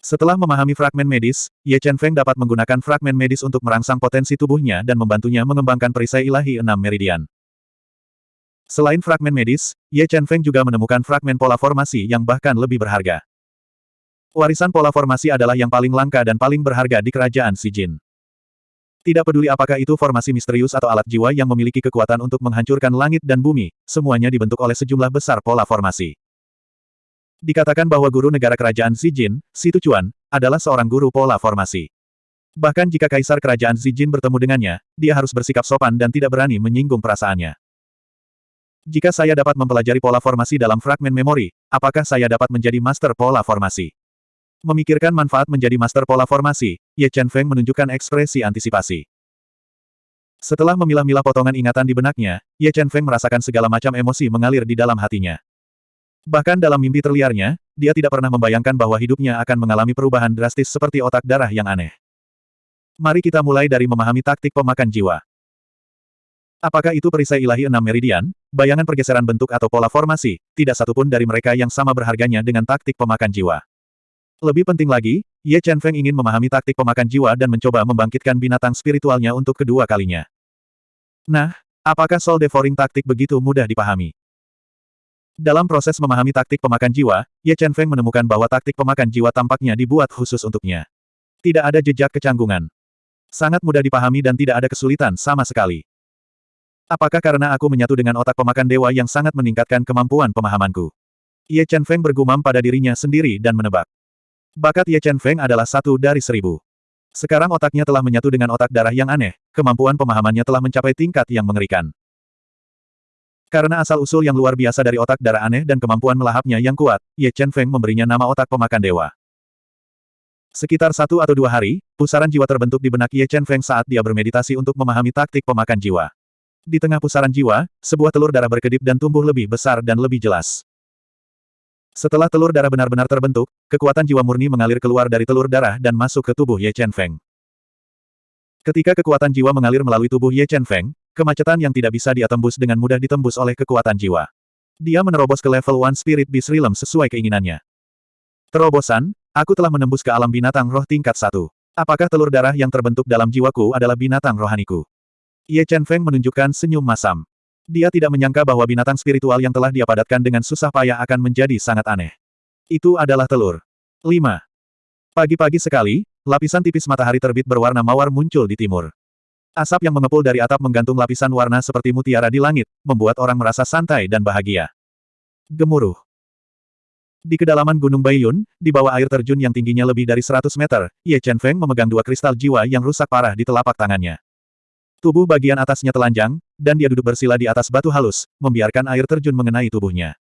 Setelah memahami fragmen medis, Ye Chen Feng dapat menggunakan fragmen medis untuk merangsang potensi tubuhnya dan membantunya mengembangkan perisai ilahi enam meridian. Selain fragmen medis, Ye Chen Feng juga menemukan fragmen pola formasi yang bahkan lebih berharga. Warisan pola formasi adalah yang paling langka dan paling berharga di kerajaan Si Jin. Tidak peduli apakah itu formasi misterius atau alat jiwa yang memiliki kekuatan untuk menghancurkan langit dan bumi, semuanya dibentuk oleh sejumlah besar pola formasi. Dikatakan bahwa guru negara kerajaan Si Jin, Si Tuchuan, adalah seorang guru pola formasi. Bahkan jika kaisar kerajaan Si Jin bertemu dengannya, dia harus bersikap sopan dan tidak berani menyinggung perasaannya. Jika saya dapat mempelajari pola formasi dalam fragmen memori, apakah saya dapat menjadi master pola formasi? Memikirkan manfaat menjadi master pola formasi, Ye Chen Feng menunjukkan ekspresi antisipasi. Setelah memilah-milah potongan ingatan di benaknya, Ye Chen Feng merasakan segala macam emosi mengalir di dalam hatinya. Bahkan dalam mimpi terliarnya, dia tidak pernah membayangkan bahwa hidupnya akan mengalami perubahan drastis seperti otak darah yang aneh. Mari kita mulai dari memahami taktik pemakan jiwa. Apakah itu perisai ilahi enam meridian, bayangan pergeseran bentuk atau pola formasi, tidak satupun dari mereka yang sama berharganya dengan taktik pemakan jiwa. Lebih penting lagi, Ye Chen Feng ingin memahami taktik pemakan jiwa dan mencoba membangkitkan binatang spiritualnya untuk kedua kalinya. Nah, apakah Soul Devouring taktik begitu mudah dipahami? Dalam proses memahami taktik pemakan jiwa, Ye Chen Feng menemukan bahwa taktik pemakan jiwa tampaknya dibuat khusus untuknya. Tidak ada jejak kecanggungan. Sangat mudah dipahami dan tidak ada kesulitan sama sekali. Apakah karena aku menyatu dengan otak pemakan dewa yang sangat meningkatkan kemampuan pemahamanku? Ye Chen Feng bergumam pada dirinya sendiri dan menebak. Bakat Ye Chen Feng adalah satu dari seribu. Sekarang otaknya telah menyatu dengan otak darah yang aneh, kemampuan pemahamannya telah mencapai tingkat yang mengerikan. Karena asal-usul yang luar biasa dari otak darah aneh dan kemampuan melahapnya yang kuat, Ye Chen Feng memberinya nama otak pemakan dewa. Sekitar satu atau dua hari, pusaran jiwa terbentuk di benak Ye Chen Feng saat dia bermeditasi untuk memahami taktik pemakan jiwa. Di tengah pusaran jiwa, sebuah telur darah berkedip dan tumbuh lebih besar dan lebih jelas. Setelah telur darah benar-benar terbentuk, kekuatan jiwa murni mengalir keluar dari telur darah dan masuk ke tubuh Ye Chen Feng. Ketika kekuatan jiwa mengalir melalui tubuh Ye Chen Feng, Kemacetan yang tidak bisa dia tembus dengan mudah ditembus oleh kekuatan jiwa. Dia menerobos ke level One Spirit Beast Realm sesuai keinginannya. Terobosan, aku telah menembus ke alam binatang roh tingkat satu. Apakah telur darah yang terbentuk dalam jiwaku adalah binatang rohaniku? Ye Chen Feng menunjukkan senyum masam. Dia tidak menyangka bahwa binatang spiritual yang telah dia padatkan dengan susah payah akan menjadi sangat aneh. Itu adalah telur. 5. Pagi-pagi sekali, lapisan tipis matahari terbit berwarna mawar muncul di timur. Asap yang mengepul dari atap menggantung lapisan warna seperti mutiara di langit, membuat orang merasa santai dan bahagia. Gemuruh. Di kedalaman Gunung Baiyun, di bawah air terjun yang tingginya lebih dari 100 meter, Ye Chen Feng memegang dua kristal jiwa yang rusak parah di telapak tangannya. Tubuh bagian atasnya telanjang, dan dia duduk bersila di atas batu halus, membiarkan air terjun mengenai tubuhnya.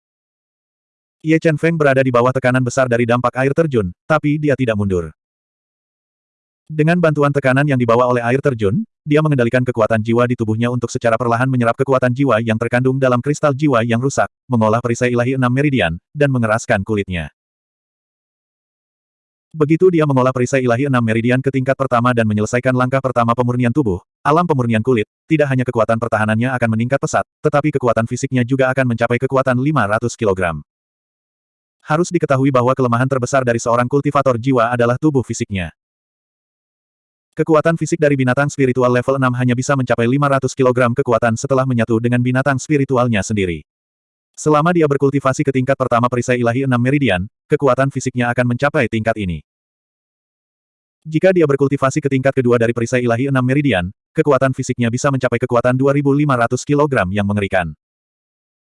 Ye Chen Feng berada di bawah tekanan besar dari dampak air terjun, tapi dia tidak mundur. Dengan bantuan tekanan yang dibawa oleh air terjun, dia mengendalikan kekuatan jiwa di tubuhnya untuk secara perlahan menyerap kekuatan jiwa yang terkandung dalam kristal jiwa yang rusak, mengolah perisai ilahi enam meridian, dan mengeraskan kulitnya. Begitu dia mengolah perisai ilahi enam meridian ke tingkat pertama dan menyelesaikan langkah pertama pemurnian tubuh, alam pemurnian kulit, tidak hanya kekuatan pertahanannya akan meningkat pesat, tetapi kekuatan fisiknya juga akan mencapai kekuatan 500 kg. Harus diketahui bahwa kelemahan terbesar dari seorang kultivator jiwa adalah tubuh fisiknya. Kekuatan fisik dari binatang spiritual level 6 hanya bisa mencapai 500 kg kekuatan setelah menyatu dengan binatang spiritualnya sendiri. Selama dia berkultivasi ke tingkat pertama perisai ilahi 6 meridian, kekuatan fisiknya akan mencapai tingkat ini. Jika dia berkultivasi ke tingkat kedua dari perisai ilahi 6 meridian, kekuatan fisiknya bisa mencapai kekuatan 2500 kg yang mengerikan.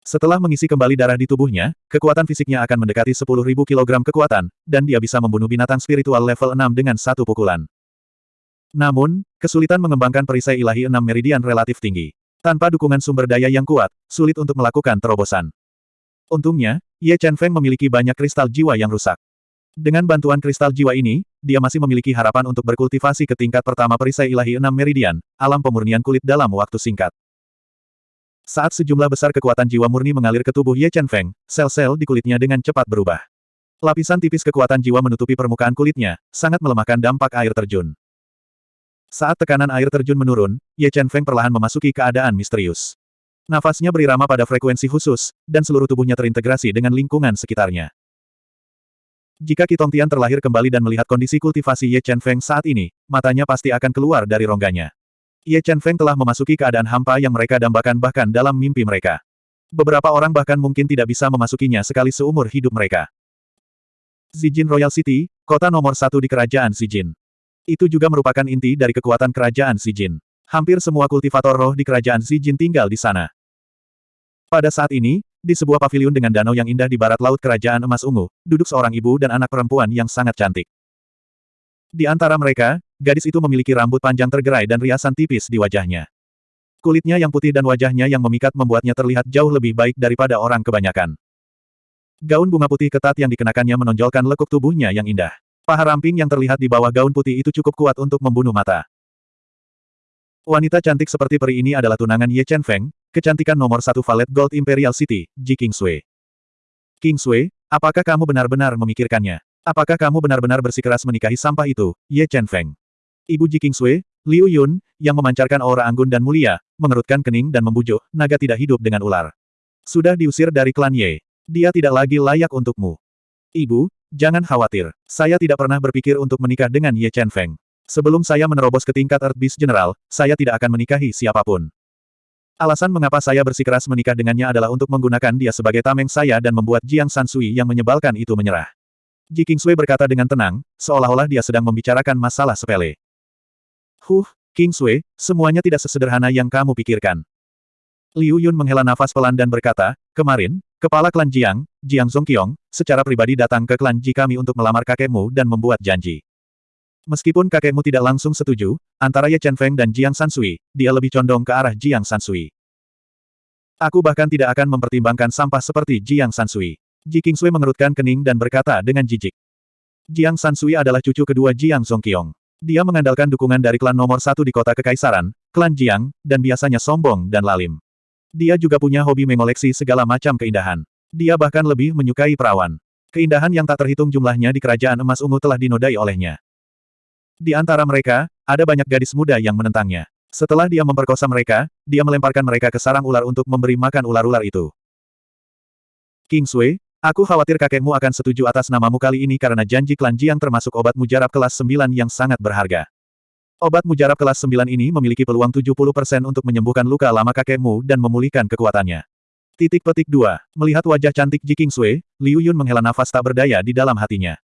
Setelah mengisi kembali darah di tubuhnya, kekuatan fisiknya akan mendekati 10.000 kg kekuatan, dan dia bisa membunuh binatang spiritual level 6 dengan satu pukulan. Namun, kesulitan mengembangkan perisai ilahi enam meridian relatif tinggi. Tanpa dukungan sumber daya yang kuat, sulit untuk melakukan terobosan. Untungnya, Ye Chen Feng memiliki banyak kristal jiwa yang rusak. Dengan bantuan kristal jiwa ini, dia masih memiliki harapan untuk berkultivasi ke tingkat pertama perisai ilahi enam meridian, alam pemurnian kulit dalam waktu singkat. Saat sejumlah besar kekuatan jiwa murni mengalir ke tubuh Ye Chen Feng, sel-sel di kulitnya dengan cepat berubah. Lapisan tipis kekuatan jiwa menutupi permukaan kulitnya, sangat melemahkan dampak air terjun. Saat tekanan air terjun menurun, Ye Chen Feng perlahan memasuki keadaan misterius. Nafasnya berirama pada frekuensi khusus, dan seluruh tubuhnya terintegrasi dengan lingkungan sekitarnya. Jika Qi Tian terlahir kembali dan melihat kondisi kultivasi Ye Chen Feng saat ini, matanya pasti akan keluar dari rongganya. Ye Chen Feng telah memasuki keadaan hampa yang mereka dambakan bahkan dalam mimpi mereka. Beberapa orang bahkan mungkin tidak bisa memasukinya sekali seumur hidup mereka. Zijin Royal City, kota nomor satu di kerajaan Zijin. Itu juga merupakan inti dari kekuatan kerajaan Jin. Hampir semua kultivator roh di kerajaan Jin tinggal di sana. Pada saat ini, di sebuah pavilion dengan danau yang indah di barat laut kerajaan emas ungu, duduk seorang ibu dan anak perempuan yang sangat cantik. Di antara mereka, gadis itu memiliki rambut panjang tergerai dan riasan tipis di wajahnya. Kulitnya yang putih dan wajahnya yang memikat membuatnya terlihat jauh lebih baik daripada orang kebanyakan. Gaun bunga putih ketat yang dikenakannya menonjolkan lekuk tubuhnya yang indah. Paha ramping yang terlihat di bawah gaun putih itu cukup kuat untuk membunuh mata. Wanita cantik seperti peri ini adalah tunangan Ye Chen Feng, kecantikan nomor satu Valet Gold Imperial City, Ji Kingsway. Kingsway, apakah kamu benar-benar memikirkannya? Apakah kamu benar-benar bersikeras menikahi sampah itu, Ye Chen Feng? Ibu Ji Kingsway, Liu Yun, yang memancarkan aura anggun dan mulia, mengerutkan kening dan membujuk, naga tidak hidup dengan ular. Sudah diusir dari klan Ye. Dia tidak lagi layak untukmu. Ibu, Jangan khawatir, saya tidak pernah berpikir untuk menikah dengan Ye Chen Feng. Sebelum saya menerobos ke tingkat Earth Beast General, saya tidak akan menikahi siapa pun. Alasan mengapa saya bersikeras menikah dengannya adalah untuk menggunakan dia sebagai tameng saya dan membuat Jiang Sansui yang menyebalkan itu menyerah. Ji Kingsui berkata dengan tenang, seolah-olah dia sedang membicarakan masalah sepele. Huh, Kingsui, semuanya tidak sesederhana yang kamu pikirkan. Liu Yun menghela nafas pelan dan berkata, kemarin, Kepala klan Jiang, Jiang Zongqiong, secara pribadi datang ke klan Ji kami untuk melamar kakekmu dan membuat janji. Meskipun kakekmu tidak langsung setuju, antara Ye Chen Feng dan Jiang Sansui, dia lebih condong ke arah Jiang Sansui. Aku bahkan tidak akan mempertimbangkan sampah seperti Jiang Sansui. Ji Kingsui mengerutkan kening dan berkata dengan jijik. Jiang Sansui adalah cucu kedua Jiang Zongqiong. Dia mengandalkan dukungan dari klan nomor satu di kota kekaisaran, klan Jiang, dan biasanya sombong dan lalim. Dia juga punya hobi mengoleksi segala macam keindahan. Dia bahkan lebih menyukai perawan. Keindahan yang tak terhitung jumlahnya di kerajaan emas ungu telah dinodai olehnya. Di antara mereka, ada banyak gadis muda yang menentangnya. Setelah dia memperkosa mereka, dia melemparkan mereka ke sarang ular untuk memberi makan ular-ular itu. King Sui, Aku khawatir kakekmu akan setuju atas namamu kali ini karena janji klan Jiang termasuk obat mujarab kelas 9 yang sangat berharga. Obat mujarab kelas 9 ini memiliki peluang 70% untuk menyembuhkan luka lama kakekmu dan memulihkan kekuatannya. Titik petik 2. Melihat wajah cantik Ji Sui, Liu Yun menghela nafas tak berdaya di dalam hatinya.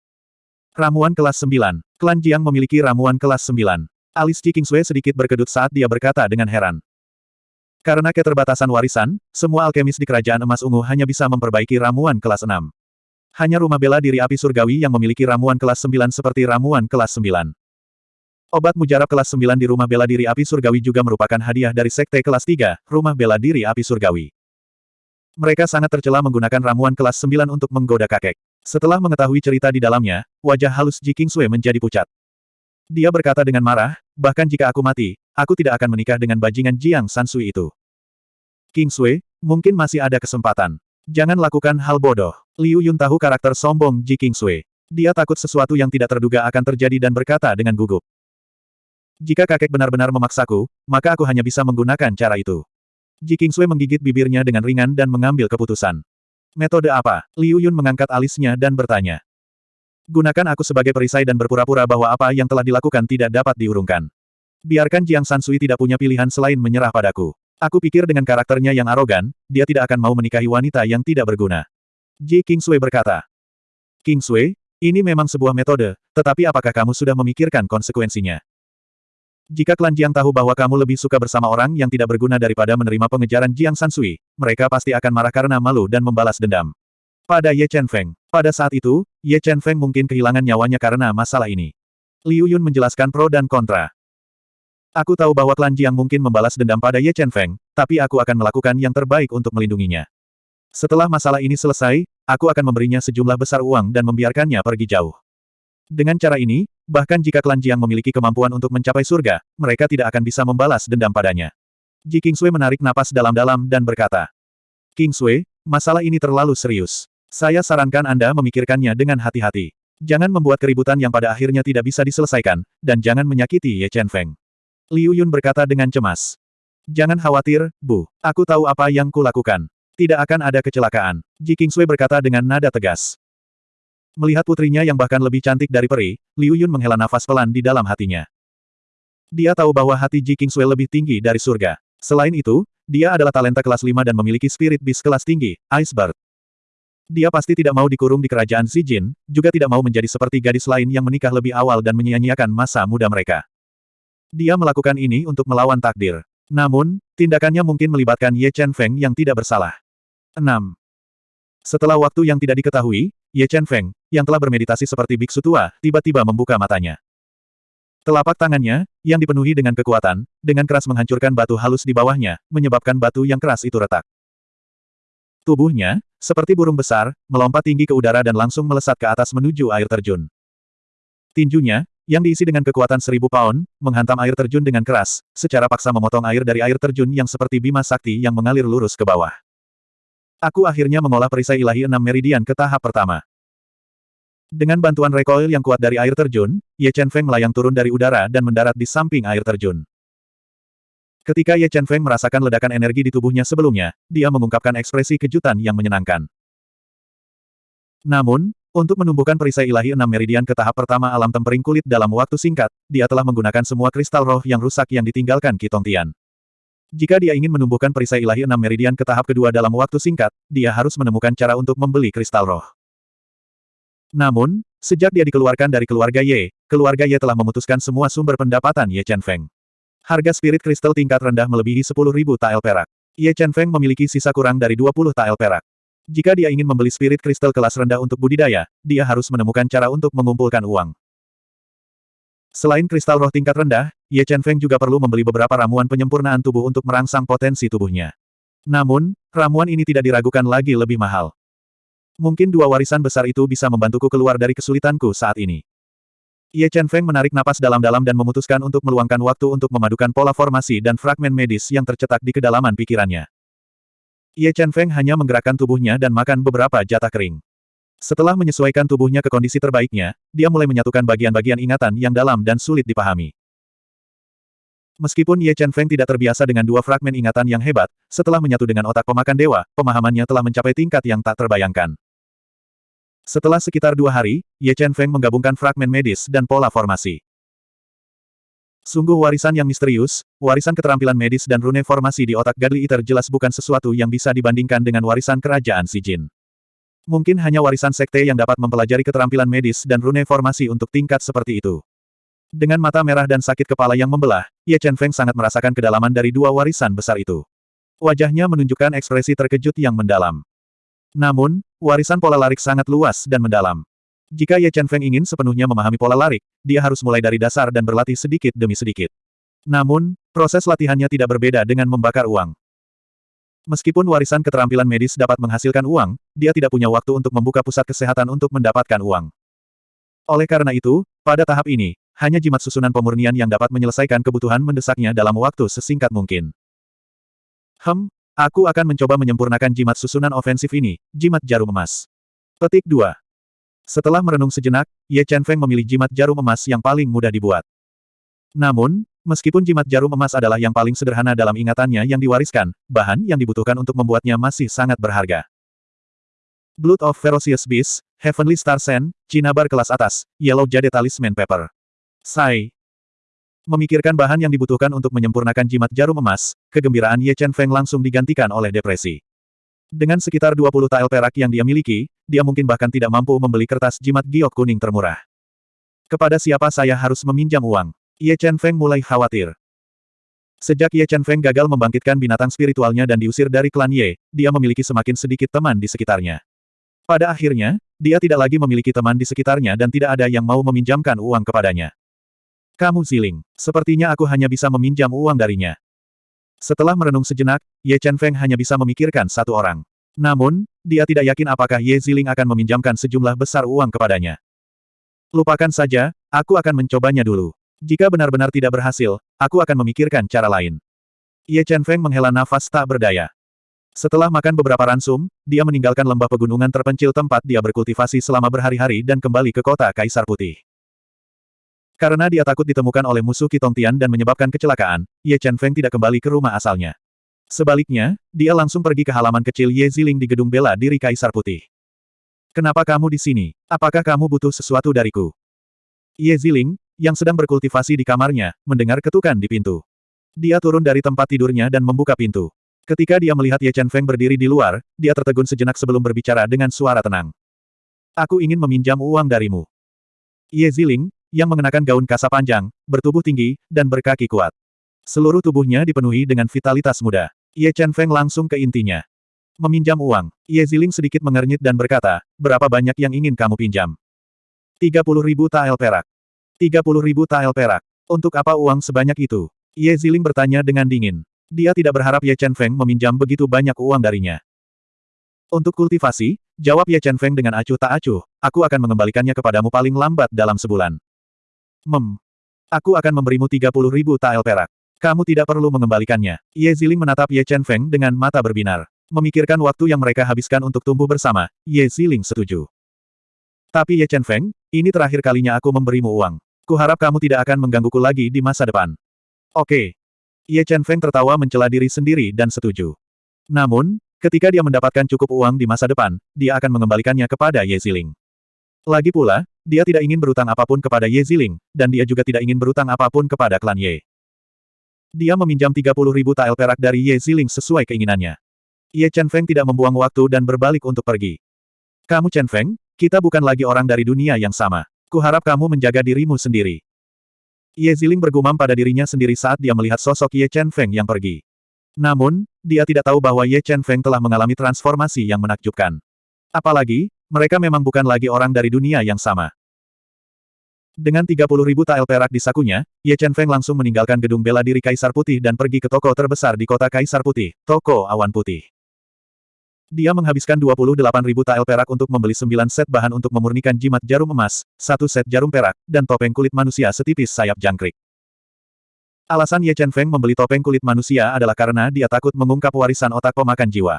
Ramuan kelas 9. Klan Jiang memiliki ramuan kelas 9. Alis Ji Sui sedikit berkedut saat dia berkata dengan heran. Karena keterbatasan warisan, semua alkemis di Kerajaan Emas Ungu hanya bisa memperbaiki ramuan kelas 6. Hanya rumah bela diri api surgawi yang memiliki ramuan kelas 9 seperti ramuan kelas 9. Obat mujarab kelas 9 di rumah bela diri api surgawi juga merupakan hadiah dari sekte kelas 3, rumah bela diri api surgawi. Mereka sangat tercela menggunakan ramuan kelas 9 untuk menggoda kakek. Setelah mengetahui cerita di dalamnya, wajah halus Ji Kingsui menjadi pucat. Dia berkata dengan marah, bahkan jika aku mati, aku tidak akan menikah dengan bajingan Jiang Sansui itu. King Sui, mungkin masih ada kesempatan. Jangan lakukan hal bodoh. Liu Yun tahu karakter sombong Ji King Sui. Dia takut sesuatu yang tidak terduga akan terjadi dan berkata dengan gugup. Jika kakek benar-benar memaksaku, maka aku hanya bisa menggunakan cara itu. Ji King Sui menggigit bibirnya dengan ringan dan mengambil keputusan. Metode apa? Liu Yun mengangkat alisnya dan bertanya. Gunakan aku sebagai perisai dan berpura-pura bahwa apa yang telah dilakukan tidak dapat diurungkan. Biarkan Jiang Sansui tidak punya pilihan selain menyerah padaku. Aku pikir dengan karakternya yang arogan, dia tidak akan mau menikahi wanita yang tidak berguna. Ji Kingsui berkata. Kingsui, ini memang sebuah metode, tetapi apakah kamu sudah memikirkan konsekuensinya? Jika klan Jiang tahu bahwa kamu lebih suka bersama orang yang tidak berguna daripada menerima pengejaran Jiang Sansui, mereka pasti akan marah karena malu dan membalas dendam. Pada Ye Chen Feng. Pada saat itu, Ye Chen Feng mungkin kehilangan nyawanya karena masalah ini. Liu Yun menjelaskan pro dan kontra. Aku tahu bahwa klan Jiang mungkin membalas dendam pada Ye Chen Feng, tapi aku akan melakukan yang terbaik untuk melindunginya. Setelah masalah ini selesai, aku akan memberinya sejumlah besar uang dan membiarkannya pergi jauh. Dengan cara ini, bahkan jika klan Jiang memiliki kemampuan untuk mencapai surga, mereka tidak akan bisa membalas dendam padanya. Ji Kingsui menarik napas dalam-dalam dan berkata, Kingsui, masalah ini terlalu serius. Saya sarankan Anda memikirkannya dengan hati-hati. Jangan membuat keributan yang pada akhirnya tidak bisa diselesaikan, dan jangan menyakiti Ye Chen Feng. Liu Yun berkata dengan cemas. Jangan khawatir, Bu. Aku tahu apa yang kulakukan. Tidak akan ada kecelakaan. Ji Kingsui berkata dengan nada tegas. Melihat putrinya yang bahkan lebih cantik dari peri, Liu Yun menghela nafas pelan di dalam hatinya. Dia tahu bahwa hati Ji Kingsui lebih tinggi dari surga. Selain itu, dia adalah talenta kelas 5 dan memiliki spirit beast kelas tinggi, Iceberg. Dia pasti tidak mau dikurung di kerajaan Jin, juga tidak mau menjadi seperti gadis lain yang menikah lebih awal dan menyia-nyiakan masa muda mereka. Dia melakukan ini untuk melawan takdir. Namun, tindakannya mungkin melibatkan Ye Chen Feng yang tidak bersalah. 6. Setelah waktu yang tidak diketahui, Ye Chen Feng, yang telah bermeditasi seperti biksu tua, tiba-tiba membuka matanya. Telapak tangannya, yang dipenuhi dengan kekuatan, dengan keras menghancurkan batu halus di bawahnya, menyebabkan batu yang keras itu retak. Tubuhnya, seperti burung besar, melompat tinggi ke udara dan langsung melesat ke atas menuju air terjun. Tinjunya, yang diisi dengan kekuatan seribu pound, menghantam air terjun dengan keras, secara paksa memotong air dari air terjun yang seperti bima sakti yang mengalir lurus ke bawah. Aku akhirnya mengolah perisai ilahi enam meridian ke tahap pertama. Dengan bantuan recoil yang kuat dari air terjun, Ye Chen Feng melayang turun dari udara dan mendarat di samping air terjun. Ketika Ye Chen Feng merasakan ledakan energi di tubuhnya sebelumnya, dia mengungkapkan ekspresi kejutan yang menyenangkan. Namun, untuk menumbuhkan perisai ilahi enam meridian ke tahap pertama alam tempering kulit dalam waktu singkat, dia telah menggunakan semua kristal roh yang rusak yang ditinggalkan Kitong Tian. Jika dia ingin menumbuhkan perisai ilahi enam meridian ke tahap kedua dalam waktu singkat, dia harus menemukan cara untuk membeli kristal roh. Namun, sejak dia dikeluarkan dari keluarga Ye, keluarga Ye telah memutuskan semua sumber pendapatan Ye Chen Feng. Harga spirit kristal tingkat rendah melebihi 10.000 tael perak. Ye Chen Feng memiliki sisa kurang dari 20 tael perak. Jika dia ingin membeli spirit kristal kelas rendah untuk budidaya, dia harus menemukan cara untuk mengumpulkan uang. Selain kristal roh tingkat rendah, Ye Chen Feng juga perlu membeli beberapa ramuan penyempurnaan tubuh untuk merangsang potensi tubuhnya. Namun, Ramuan ini tidak diragukan lagi lebih mahal. Mungkin dua warisan besar itu bisa membantuku keluar dari kesulitanku saat ini. Ye Chen Feng menarik napas dalam-dalam dan memutuskan untuk meluangkan waktu untuk memadukan pola formasi dan fragmen medis yang tercetak di kedalaman pikirannya. Ye Chen Feng hanya menggerakkan tubuhnya dan makan beberapa jatah kering. Setelah menyesuaikan tubuhnya ke kondisi terbaiknya, dia mulai menyatukan bagian-bagian ingatan yang dalam dan sulit dipahami. Meskipun Ye Chen Feng tidak terbiasa dengan dua fragmen ingatan yang hebat, setelah menyatu dengan otak pemakan dewa, pemahamannya telah mencapai tingkat yang tak terbayangkan. Setelah sekitar dua hari, Ye Chen Feng menggabungkan fragmen medis dan pola formasi. Sungguh warisan yang misterius, warisan keterampilan medis dan rune formasi di otak Godly Eater jelas bukan sesuatu yang bisa dibandingkan dengan warisan kerajaan si Jin. Mungkin hanya warisan sekte yang dapat mempelajari keterampilan medis dan rune formasi untuk tingkat seperti itu. Dengan mata merah dan sakit kepala yang membelah, Ye Chen Feng sangat merasakan kedalaman dari dua warisan besar itu. Wajahnya menunjukkan ekspresi terkejut yang mendalam. Namun, warisan pola larik sangat luas dan mendalam. Jika Ye Chen Feng ingin sepenuhnya memahami pola larik, dia harus mulai dari dasar dan berlatih sedikit demi sedikit. Namun, proses latihannya tidak berbeda dengan membakar uang. Meskipun warisan keterampilan medis dapat menghasilkan uang, dia tidak punya waktu untuk membuka pusat kesehatan untuk mendapatkan uang. Oleh karena itu, pada tahap ini, hanya jimat susunan pemurnian yang dapat menyelesaikan kebutuhan mendesaknya dalam waktu sesingkat mungkin. Hem, Aku akan mencoba menyempurnakan jimat susunan ofensif ini, jimat jarum emas. Petik 2. Setelah merenung sejenak, Ye Chen Feng memilih jimat jarum emas yang paling mudah dibuat. Namun, meskipun jimat jarum emas adalah yang paling sederhana dalam ingatannya yang diwariskan, bahan yang dibutuhkan untuk membuatnya masih sangat berharga. Blood of Ferocious Beast, Heavenly Star Sen, Cinabar kelas atas, Yellow Jade Talisman Paper. Sai, Memikirkan bahan yang dibutuhkan untuk menyempurnakan jimat jarum emas, kegembiraan Ye Chen Feng langsung digantikan oleh depresi. Dengan sekitar 20 tael perak yang dia miliki, dia mungkin bahkan tidak mampu membeli kertas jimat giok kuning termurah. Kepada siapa saya harus meminjam uang? Ye Chen Feng mulai khawatir. Sejak Ye Chen Feng gagal membangkitkan binatang spiritualnya dan diusir dari klan Ye, dia memiliki semakin sedikit teman di sekitarnya. Pada akhirnya, dia tidak lagi memiliki teman di sekitarnya dan tidak ada yang mau meminjamkan uang kepadanya. Kamu Ziling. Sepertinya aku hanya bisa meminjam uang darinya. Setelah merenung sejenak, Ye Chen Feng hanya bisa memikirkan satu orang. Namun, dia tidak yakin apakah Ye Ziling akan meminjamkan sejumlah besar uang kepadanya. Lupakan saja, aku akan mencobanya dulu. Jika benar-benar tidak berhasil, aku akan memikirkan cara lain. Ye Chen Feng menghela nafas tak berdaya. Setelah makan beberapa ransum, dia meninggalkan lembah pegunungan terpencil tempat dia berkultivasi selama berhari-hari dan kembali ke kota Kaisar Putih. Karena dia takut ditemukan oleh musuh Kitong dan menyebabkan kecelakaan, Ye Chen Feng tidak kembali ke rumah asalnya. Sebaliknya, dia langsung pergi ke halaman kecil Ye Ziling di gedung bela diri Kaisar Putih. Kenapa kamu di sini? Apakah kamu butuh sesuatu dariku? Ye Ziling, yang sedang berkultivasi di kamarnya, mendengar ketukan di pintu. Dia turun dari tempat tidurnya dan membuka pintu. Ketika dia melihat Ye Chen Feng berdiri di luar, dia tertegun sejenak sebelum berbicara dengan suara tenang. Aku ingin meminjam uang darimu. Ye Ziling, yang mengenakan gaun kasa panjang, bertubuh tinggi, dan berkaki kuat. Seluruh tubuhnya dipenuhi dengan vitalitas muda. Ye Chen Feng langsung ke intinya. Meminjam uang. Ye Ziling sedikit mengernyit dan berkata, berapa banyak yang ingin kamu pinjam? 30 ribu tael perak. 30 ribu tael perak. Untuk apa uang sebanyak itu? Ye Ziling bertanya dengan dingin. Dia tidak berharap Ye Chen Feng meminjam begitu banyak uang darinya. Untuk kultivasi, jawab Ye Chen Feng dengan acuh tak acuh, aku akan mengembalikannya kepadamu paling lambat dalam sebulan. Mem. Aku akan memberimu 30 ribu tael perak. Kamu tidak perlu mengembalikannya. Ye Ziling menatap Ye Chen Feng dengan mata berbinar. Memikirkan waktu yang mereka habiskan untuk tumbuh bersama, Ye Ziling setuju. Tapi Ye Chen Feng, ini terakhir kalinya aku memberimu uang. Kuharap kamu tidak akan menggangguku lagi di masa depan. Oke. Ye Chen Feng tertawa mencela diri sendiri dan setuju. Namun, ketika dia mendapatkan cukup uang di masa depan, dia akan mengembalikannya kepada Ye Ziling. Lagi pula, dia tidak ingin berutang apa pun kepada Ye Ziling, dan dia juga tidak ingin berutang apa pun kepada klan Ye. Dia meminjam 30 ribu tael perak dari Ye Ziling sesuai keinginannya. Ye Chen Feng tidak membuang waktu dan berbalik untuk pergi. Kamu Chen Feng, kita bukan lagi orang dari dunia yang sama. Kuharap kamu menjaga dirimu sendiri. Ye Ziling bergumam pada dirinya sendiri saat dia melihat sosok Ye Chen Feng yang pergi. Namun, dia tidak tahu bahwa Ye Chen Feng telah mengalami transformasi yang menakjubkan. Apalagi, mereka memang bukan lagi orang dari dunia yang sama. Dengan 30 ribu tael perak di sakunya, Ye Chen Feng langsung meninggalkan gedung bela diri Kaisar Putih dan pergi ke toko terbesar di kota Kaisar Putih, Toko Awan Putih. Dia menghabiskan 28.000 tael perak untuk membeli 9 set bahan untuk memurnikan jimat jarum emas, satu set jarum perak, dan topeng kulit manusia setipis sayap jangkrik. Alasan Ye Chen Feng membeli topeng kulit manusia adalah karena dia takut mengungkap warisan otak pemakan jiwa.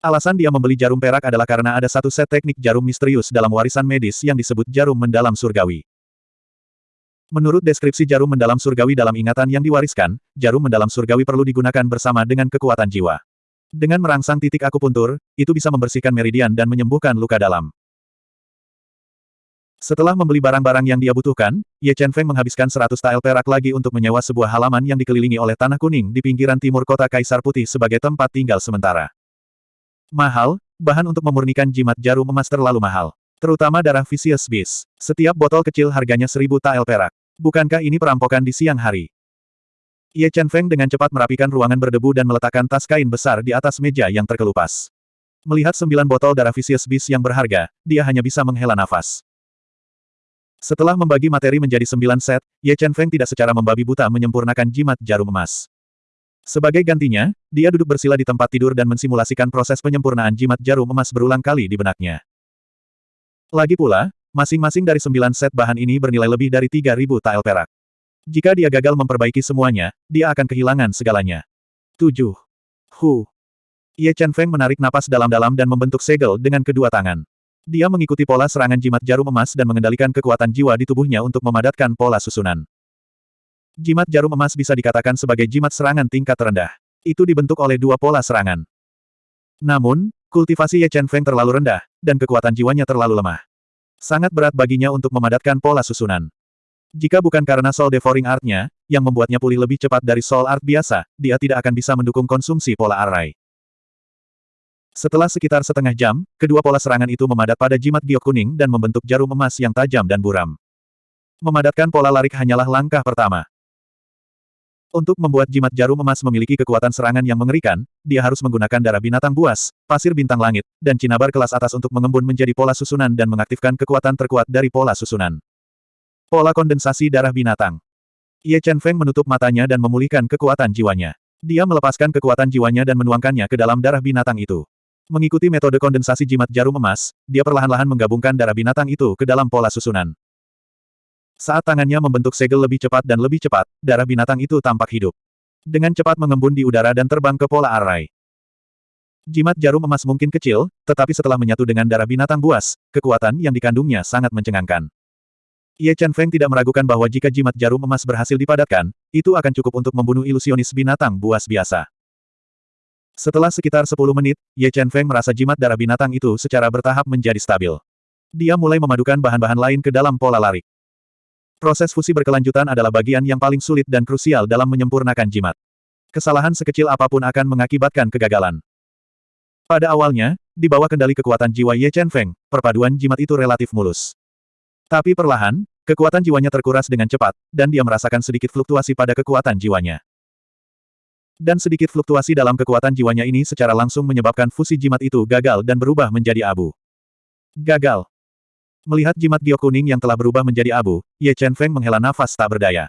Alasan dia membeli jarum perak adalah karena ada satu set teknik jarum misterius dalam warisan medis yang disebut jarum mendalam surgawi. Menurut deskripsi jarum mendalam surgawi dalam ingatan yang diwariskan, jarum mendalam surgawi perlu digunakan bersama dengan kekuatan jiwa. Dengan merangsang titik akupuntur, itu bisa membersihkan meridian dan menyembuhkan luka dalam. Setelah membeli barang-barang yang dia butuhkan, Ye Chen Feng menghabiskan 100 tael perak lagi untuk menyewa sebuah halaman yang dikelilingi oleh tanah kuning di pinggiran timur kota Kaisar Putih sebagai tempat tinggal sementara. Mahal, bahan untuk memurnikan jimat jarum emas terlalu mahal. Terutama darah Vicious Beast. Setiap botol kecil harganya 1000 tael perak. Bukankah ini perampokan di siang hari? Ye Chen Feng dengan cepat merapikan ruangan berdebu dan meletakkan tas kain besar di atas meja yang terkelupas. Melihat sembilan botol darah Vicious Beast yang berharga, dia hanya bisa menghela nafas. Setelah membagi materi menjadi sembilan set, Ye Chen Feng tidak secara membabi buta menyempurnakan jimat jarum emas. Sebagai gantinya, dia duduk bersila di tempat tidur dan mensimulasikan proses penyempurnaan jimat jarum emas berulang kali di benaknya. Lagi pula, masing-masing dari sembilan set bahan ini bernilai lebih dari 3.000 tael perak. Jika dia gagal memperbaiki semuanya, dia akan kehilangan segalanya. 7. Hu. Ye Chen Feng menarik napas dalam-dalam dan membentuk segel dengan kedua tangan. Dia mengikuti pola serangan jimat jarum emas dan mengendalikan kekuatan jiwa di tubuhnya untuk memadatkan pola susunan. Jimat jarum emas bisa dikatakan sebagai jimat serangan tingkat rendah. Itu dibentuk oleh dua pola serangan. Namun, kultivasi Ye Chen Feng terlalu rendah, dan kekuatan jiwanya terlalu lemah. Sangat berat baginya untuk memadatkan pola susunan. Jika bukan karena Soul Devouring Art-nya, yang membuatnya pulih lebih cepat dari Soul Art biasa, dia tidak akan bisa mendukung konsumsi pola array. Setelah sekitar setengah jam, kedua pola serangan itu memadat pada jimat giok kuning dan membentuk jarum emas yang tajam dan buram. Memadatkan pola larik hanyalah langkah pertama. Untuk membuat jimat jarum emas memiliki kekuatan serangan yang mengerikan, dia harus menggunakan darah binatang buas, pasir bintang langit, dan cinabar kelas atas untuk mengembun menjadi pola susunan dan mengaktifkan kekuatan terkuat dari pola susunan. Pola kondensasi darah binatang. Ye Chen Feng menutup matanya dan memulihkan kekuatan jiwanya. Dia melepaskan kekuatan jiwanya dan menuangkannya ke dalam darah binatang itu. Mengikuti metode kondensasi jimat jarum emas, dia perlahan-lahan menggabungkan darah binatang itu ke dalam pola susunan. Saat tangannya membentuk segel lebih cepat dan lebih cepat, darah binatang itu tampak hidup. Dengan cepat mengembun di udara dan terbang ke pola array. Jimat jarum emas mungkin kecil, tetapi setelah menyatu dengan darah binatang buas, kekuatan yang dikandungnya sangat mencengangkan. Ye Chen Feng tidak meragukan bahwa jika jimat jarum emas berhasil dipadatkan, itu akan cukup untuk membunuh ilusionis binatang buas biasa. Setelah sekitar 10 menit, Ye Chen Feng merasa jimat darah binatang itu secara bertahap menjadi stabil. Dia mulai memadukan bahan-bahan lain ke dalam pola larik. Proses fusi berkelanjutan adalah bagian yang paling sulit dan krusial dalam menyempurnakan jimat. Kesalahan sekecil apa pun akan mengakibatkan kegagalan. Pada awalnya, di bawah kendali kekuatan jiwa Ye Chen Feng, perpaduan jimat itu relatif mulus. Tapi perlahan, kekuatan jiwanya terkuras dengan cepat, dan dia merasakan sedikit fluktuasi pada kekuatan jiwanya. Dan sedikit fluktuasi dalam kekuatan jiwanya ini secara langsung menyebabkan fusi jimat itu gagal dan berubah menjadi abu. Gagal. Melihat jimat giok kuning yang telah berubah menjadi abu, Ye Chen Feng menghela nafas tak berdaya.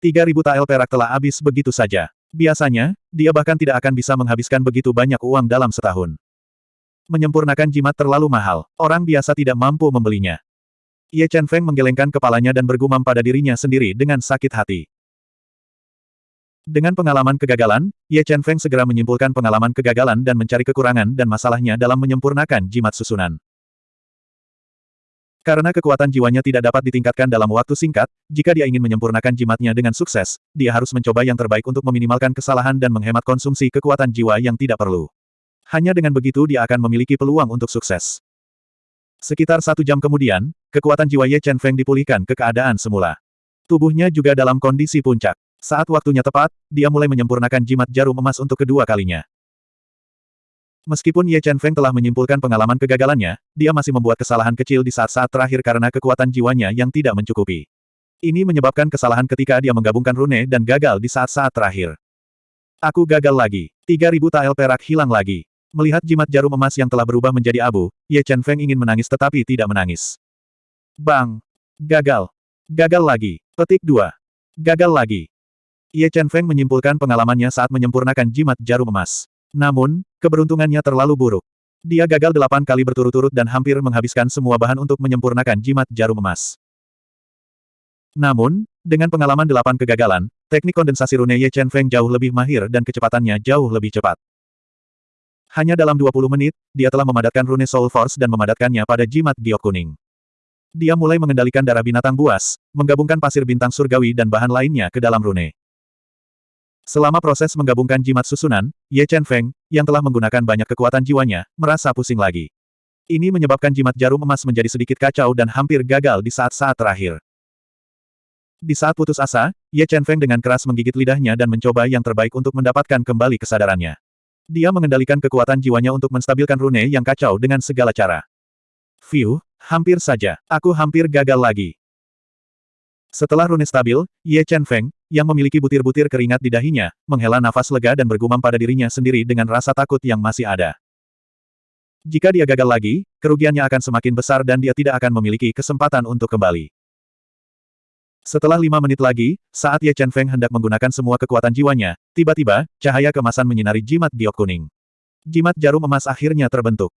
3000 tael perak telah habis begitu saja. Biasanya, dia bahkan tidak akan bisa menghabiskan begitu banyak uang dalam setahun. Menyempurnakan jimat terlalu mahal, orang biasa tidak mampu membelinya. Ye Chen Feng menggelengkan kepalanya dan bergumam pada dirinya sendiri dengan sakit hati. Dengan pengalaman kegagalan, Ye Chen Feng segera menyimpulkan pengalaman kegagalan dan mencari kekurangan dan masalahnya dalam menyempurnakan jimat susunan. Karena kekuatan jiwanya tidak dapat ditingkatkan dalam waktu singkat, jika dia ingin menyempurnakan jimatnya dengan sukses, dia harus mencoba yang terbaik untuk meminimalkan kesalahan dan menghemat konsumsi kekuatan jiwa yang tidak perlu. Hanya dengan begitu dia akan memiliki peluang untuk sukses. Sekitar satu jam kemudian, kekuatan jiwa Ye Chen Feng dipulihkan ke keadaan semula. Tubuhnya juga dalam kondisi puncak. Saat waktunya tepat, dia mulai menyempurnakan jimat jarum emas untuk kedua kalinya. Meskipun Ye Chen Feng telah menyimpulkan pengalaman kegagalannya, dia masih membuat kesalahan kecil di saat-saat terakhir karena kekuatan jiwanya yang tidak mencukupi. Ini menyebabkan kesalahan ketika dia menggabungkan rune dan gagal di saat-saat terakhir. Aku gagal lagi. 3000 tael perak hilang lagi. Melihat jimat jarum emas yang telah berubah menjadi abu, Ye Chen Feng ingin menangis tetapi tidak menangis. Bang! Gagal! Gagal lagi! Petik 2. Gagal lagi! Ye Chen Feng menyimpulkan pengalamannya saat menyempurnakan jimat jarum emas. Namun, keberuntungannya terlalu buruk. Dia gagal delapan kali berturut-turut dan hampir menghabiskan semua bahan untuk menyempurnakan jimat jarum emas. Namun, dengan pengalaman delapan kegagalan, teknik kondensasi rune Ye Chen Feng jauh lebih mahir dan kecepatannya jauh lebih cepat. Hanya dalam 20 menit, dia telah memadatkan rune Soul Force dan memadatkannya pada jimat giok kuning. Dia mulai mengendalikan darah binatang buas, menggabungkan pasir bintang surgawi dan bahan lainnya ke dalam rune. Selama proses menggabungkan jimat susunan, Ye Chen Feng, yang telah menggunakan banyak kekuatan jiwanya, merasa pusing lagi. Ini menyebabkan jimat jarum emas menjadi sedikit kacau dan hampir gagal di saat-saat terakhir. Di saat putus asa, Ye Chen Feng dengan keras menggigit lidahnya dan mencoba yang terbaik untuk mendapatkan kembali kesadarannya. Dia mengendalikan kekuatan jiwanya untuk menstabilkan rune yang kacau dengan segala cara. View, hampir saja, aku hampir gagal lagi. Setelah rune stabil, Ye Chen Feng, yang memiliki butir-butir keringat di dahinya, menghela nafas lega dan bergumam pada dirinya sendiri dengan rasa takut yang masih ada. Jika dia gagal lagi, kerugiannya akan semakin besar dan dia tidak akan memiliki kesempatan untuk kembali. Setelah lima menit lagi, saat Ye Chen Feng hendak menggunakan semua kekuatan jiwanya, tiba-tiba, cahaya kemasan menyinari jimat giok kuning. Jimat jarum emas akhirnya terbentuk.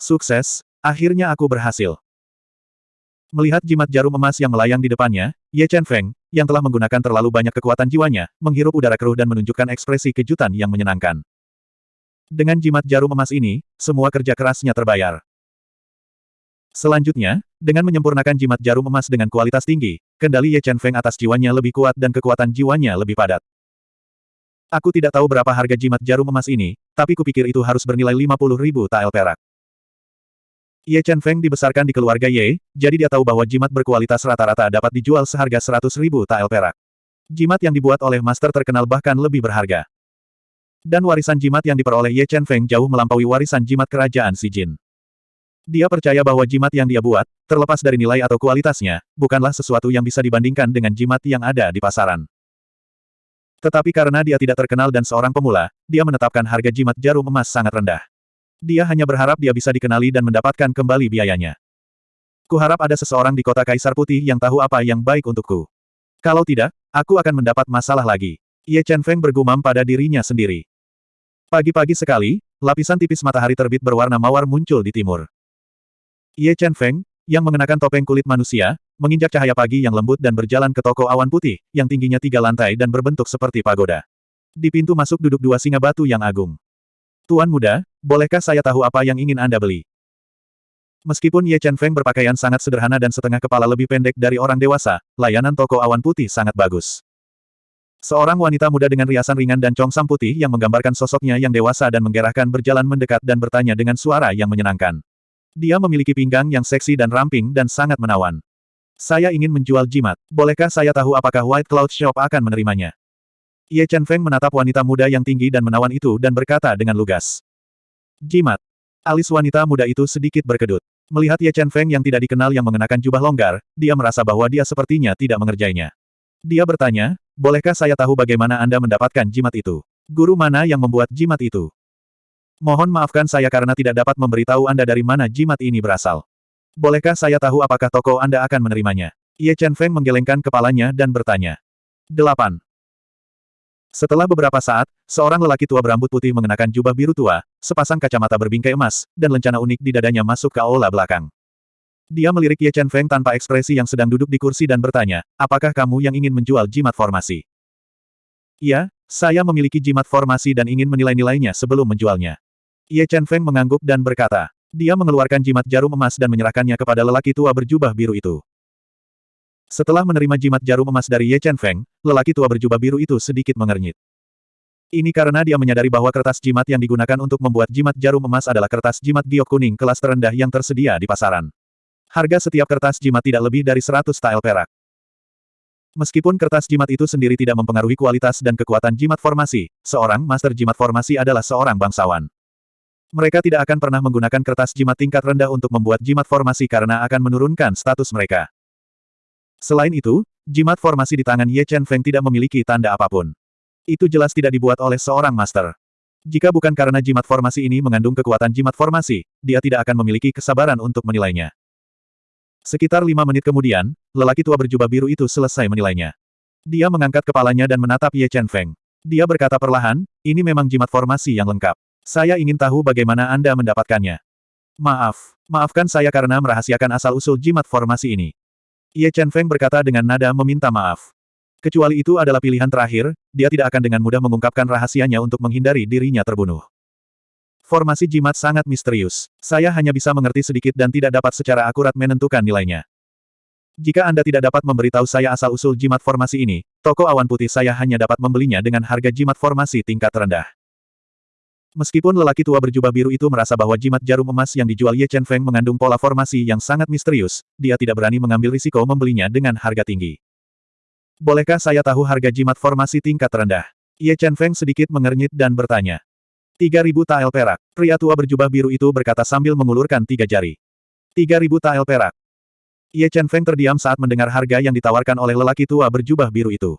Sukses, akhirnya aku berhasil. Melihat jimat jarum emas yang melayang di depannya, Ye Chen Feng, yang telah menggunakan terlalu banyak kekuatan jiwanya, menghirup udara keruh dan menunjukkan ekspresi kejutan yang menyenangkan. Dengan jimat jarum emas ini, semua kerja kerasnya terbayar. Selanjutnya, dengan menyempurnakan jimat jarum emas dengan kualitas tinggi, kendali Ye Chen Feng atas jiwanya lebih kuat dan kekuatan jiwanya lebih padat. Aku tidak tahu berapa harga jimat jarum emas ini, tapi kupikir itu harus bernilai 50 ribu tael perak. Ye Chen Feng dibesarkan di keluarga Ye, jadi dia tahu bahwa jimat berkualitas rata-rata dapat dijual seharga 100 ribu tael perak. Jimat yang dibuat oleh master terkenal bahkan lebih berharga. Dan warisan jimat yang diperoleh Ye Chen Feng jauh melampaui warisan jimat kerajaan Si Jin. Dia percaya bahwa jimat yang dia buat, terlepas dari nilai atau kualitasnya, bukanlah sesuatu yang bisa dibandingkan dengan jimat yang ada di pasaran. Tetapi karena dia tidak terkenal dan seorang pemula, dia menetapkan harga jimat jarum emas sangat rendah. Dia hanya berharap dia bisa dikenali dan mendapatkan kembali biayanya. Kuharap ada seseorang di kota Kaisar Putih yang tahu apa yang baik untukku. Kalau tidak, aku akan mendapat masalah lagi. Ye Chen Feng bergumam pada dirinya sendiri. Pagi-pagi sekali, lapisan tipis matahari terbit berwarna mawar muncul di timur. Ye Chen Feng, yang mengenakan topeng kulit manusia, menginjak cahaya pagi yang lembut dan berjalan ke toko awan putih, yang tingginya tiga lantai dan berbentuk seperti pagoda. Di pintu masuk duduk dua singa batu yang agung. Tuan muda, bolehkah saya tahu apa yang ingin Anda beli? Meskipun Ye Chen Feng berpakaian sangat sederhana dan setengah kepala lebih pendek dari orang dewasa, layanan toko awan putih sangat bagus. Seorang wanita muda dengan riasan ringan dan congsam putih yang menggambarkan sosoknya yang dewasa dan menggerahkan berjalan mendekat dan bertanya dengan suara yang menyenangkan. Dia memiliki pinggang yang seksi dan ramping dan sangat menawan. Saya ingin menjual jimat. Bolehkah saya tahu apakah White Cloud Shop akan menerimanya? Ye Chen Feng menatap wanita muda yang tinggi dan menawan itu dan berkata dengan lugas. Jimat. Alis wanita muda itu sedikit berkedut. Melihat Ye Chen Feng yang tidak dikenal yang mengenakan jubah longgar, dia merasa bahwa dia sepertinya tidak mengerjainya. Dia bertanya, bolehkah saya tahu bagaimana Anda mendapatkan jimat itu? Guru mana yang membuat jimat itu? Mohon maafkan saya karena tidak dapat memberitahu Anda dari mana jimat ini berasal. Bolehkah saya tahu apakah toko Anda akan menerimanya? Ye Chen Feng menggelengkan kepalanya dan bertanya. 8. Setelah beberapa saat, seorang lelaki tua berambut putih mengenakan jubah biru tua, sepasang kacamata berbingkai emas, dan lencana unik di dadanya masuk ke aula belakang. Dia melirik Ye Chen Feng tanpa ekspresi yang sedang duduk di kursi dan bertanya, apakah kamu yang ingin menjual jimat formasi? Iya, saya memiliki jimat formasi dan ingin menilai-nilainya sebelum menjualnya. Ye Chen Feng mengangguk dan berkata, dia mengeluarkan jimat jarum emas dan menyerahkannya kepada lelaki tua berjubah biru itu. Setelah menerima jimat jarum emas dari Ye Chen Feng, lelaki tua berjubah biru itu sedikit mengernyit. Ini karena dia menyadari bahwa kertas jimat yang digunakan untuk membuat jimat jarum emas adalah kertas jimat giok kuning kelas terendah yang tersedia di pasaran. Harga setiap kertas jimat tidak lebih dari 100 tael perak. Meskipun kertas jimat itu sendiri tidak mempengaruhi kualitas dan kekuatan jimat formasi, seorang master jimat formasi adalah seorang bangsawan. Mereka tidak akan pernah menggunakan kertas jimat tingkat rendah untuk membuat jimat formasi karena akan menurunkan status mereka. Selain itu, jimat formasi di tangan Ye Chen Feng tidak memiliki tanda apa pun. Itu jelas tidak dibuat oleh seorang master. Jika bukan karena jimat formasi ini mengandung kekuatan jimat formasi, dia tidak akan memiliki kesabaran untuk menilainya. Sekitar lima menit kemudian, lelaki tua berjubah biru itu selesai menilainya. Dia mengangkat kepalanya dan menatap Ye Chen Feng. Dia berkata perlahan, ini memang jimat formasi yang lengkap. Saya ingin tahu bagaimana Anda mendapatkannya. Maaf, maafkan saya karena merahasiakan asal-usul jimat formasi ini. Ye Chen Feng berkata dengan nada meminta maaf. Kecuali itu adalah pilihan terakhir, dia tidak akan dengan mudah mengungkapkan rahasianya untuk menghindari dirinya terbunuh. Formasi jimat sangat misterius. Saya hanya bisa mengerti sedikit dan tidak dapat secara akurat menentukan nilainya. Jika Anda tidak dapat memberitahu saya asal-usul jimat formasi ini, toko awan putih saya hanya dapat membelinya dengan harga jimat formasi tingkat rendah. Meskipun lelaki tua berjubah biru itu merasa bahwa jimat jarum emas yang dijual Ye Chen Feng mengandung pola formasi yang sangat misterius, dia tidak berani mengambil risiko membelinya dengan harga tinggi. Bolehkah saya tahu harga jimat formasi tingkat rendah? Ye Chen Feng sedikit mengernyit dan bertanya. 3000 tael perak. Pria tua berjubah biru itu berkata sambil mengulurkan tiga jari. 3000 tael perak. Ye Chen Feng terdiam saat mendengar harga yang ditawarkan oleh lelaki tua berjubah biru itu.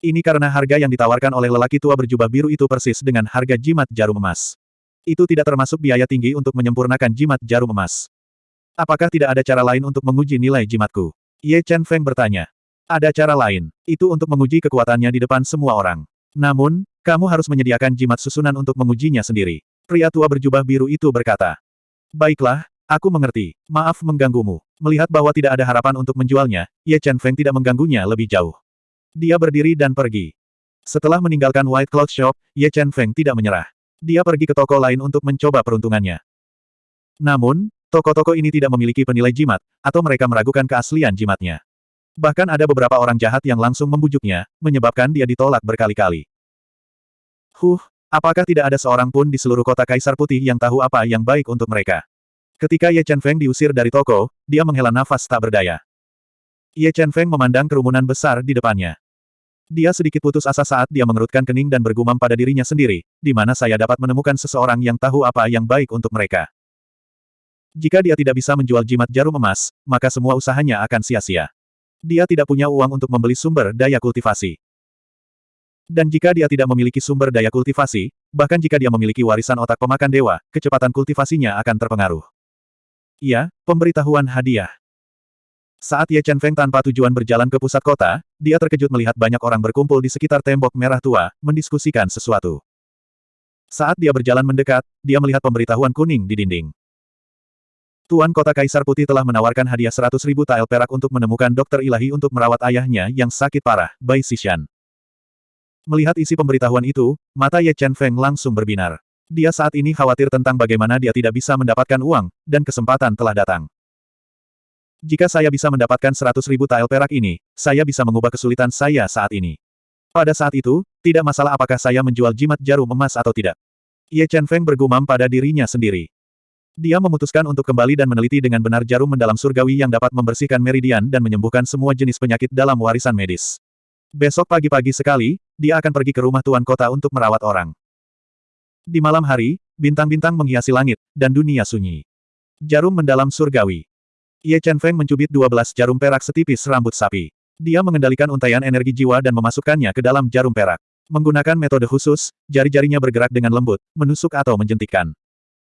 Ini karena harga yang ditawarkan oleh lelaki tua berjubah biru itu persis dengan harga jimat jarum emas. Itu tidak termasuk biaya tinggi untuk menyempurnakan jimat jarum emas. Apakah tidak ada cara lain untuk menguji nilai jimatku? Ye Chen Feng bertanya. Ada cara lain. Itu untuk menguji kekuatannya di depan semua orang. Namun, kamu harus menyediakan jimat susunan untuk mengujinya sendiri. Pria tua berjubah biru itu berkata. Baiklah, aku mengerti. Maaf mengganggumu. Melihat bahwa tidak ada harapan untuk menjualnya, Ye Chen Feng tidak mengganggunya lebih jauh. Dia berdiri dan pergi. Setelah meninggalkan White Cloud Shop, Ye Chen Feng tidak menyerah. Dia pergi ke toko lain untuk mencoba peruntungannya. Namun, toko-toko ini tidak memiliki penilai jimat, atau mereka meragukan keaslian jimatnya. Bahkan ada beberapa orang jahat yang langsung membujuknya, menyebabkan dia ditolak berkali-kali. Huh, apakah tidak ada seorang pun di seluruh kota Kaisar Putih yang tahu apa yang baik untuk mereka? Ketika Ye Chen Feng diusir dari toko, dia menghela nafas tak berdaya. Ye Chen Feng memandang kerumunan besar di depannya. Dia sedikit putus asa saat dia mengerutkan kening dan bergumam pada dirinya sendiri, di mana saya dapat menemukan seseorang yang tahu apa yang baik untuk mereka. Jika dia tidak bisa menjual jimat jarum emas, maka semua usahanya akan sia-sia. Dia tidak punya uang untuk membeli sumber daya kultivasi. Dan jika dia tidak memiliki sumber daya kultivasi, bahkan jika dia memiliki warisan otak pemakan dewa, kecepatan kultivasinya akan terpengaruh. Iya, pemberitahuan hadiah. Saat Ye Chen Feng tanpa tujuan berjalan ke pusat kota, dia terkejut melihat banyak orang berkumpul di sekitar tembok merah tua, mendiskusikan sesuatu. Saat dia berjalan mendekat, dia melihat pemberitahuan kuning di dinding. Tuan Kota Kaisar Putih telah menawarkan hadiah 100 ribu tael perak untuk menemukan dokter ilahi untuk merawat ayahnya yang sakit parah, Bai Xishan. Melihat isi pemberitahuan itu, mata Ye Chen Feng langsung berbinar. Dia saat ini khawatir tentang bagaimana dia tidak bisa mendapatkan uang, dan kesempatan telah datang. Jika saya bisa mendapatkan seratus ribu tael perak ini, saya bisa mengubah kesulitan saya saat ini. Pada saat itu, tidak masalah apakah saya menjual jimat jarum emas atau tidak. Ye Chen Feng bergumam pada dirinya sendiri. Dia memutuskan untuk kembali dan meneliti dengan benar jarum mendalam surgawi yang dapat membersihkan meridian dan menyembuhkan semua jenis penyakit dalam warisan medis. Besok pagi-pagi sekali, dia akan pergi ke rumah tuan kota untuk merawat orang. Di malam hari, bintang-bintang menghiasi langit, dan dunia sunyi. Jarum mendalam surgawi. Ye Chen Feng mencubit 12 jarum perak setipis rambut sapi. Dia mengendalikan untaian energi jiwa dan memasukkannya ke dalam jarum perak. Menggunakan metode khusus, jari-jarinya bergerak dengan lembut, menusuk atau menjentikkan.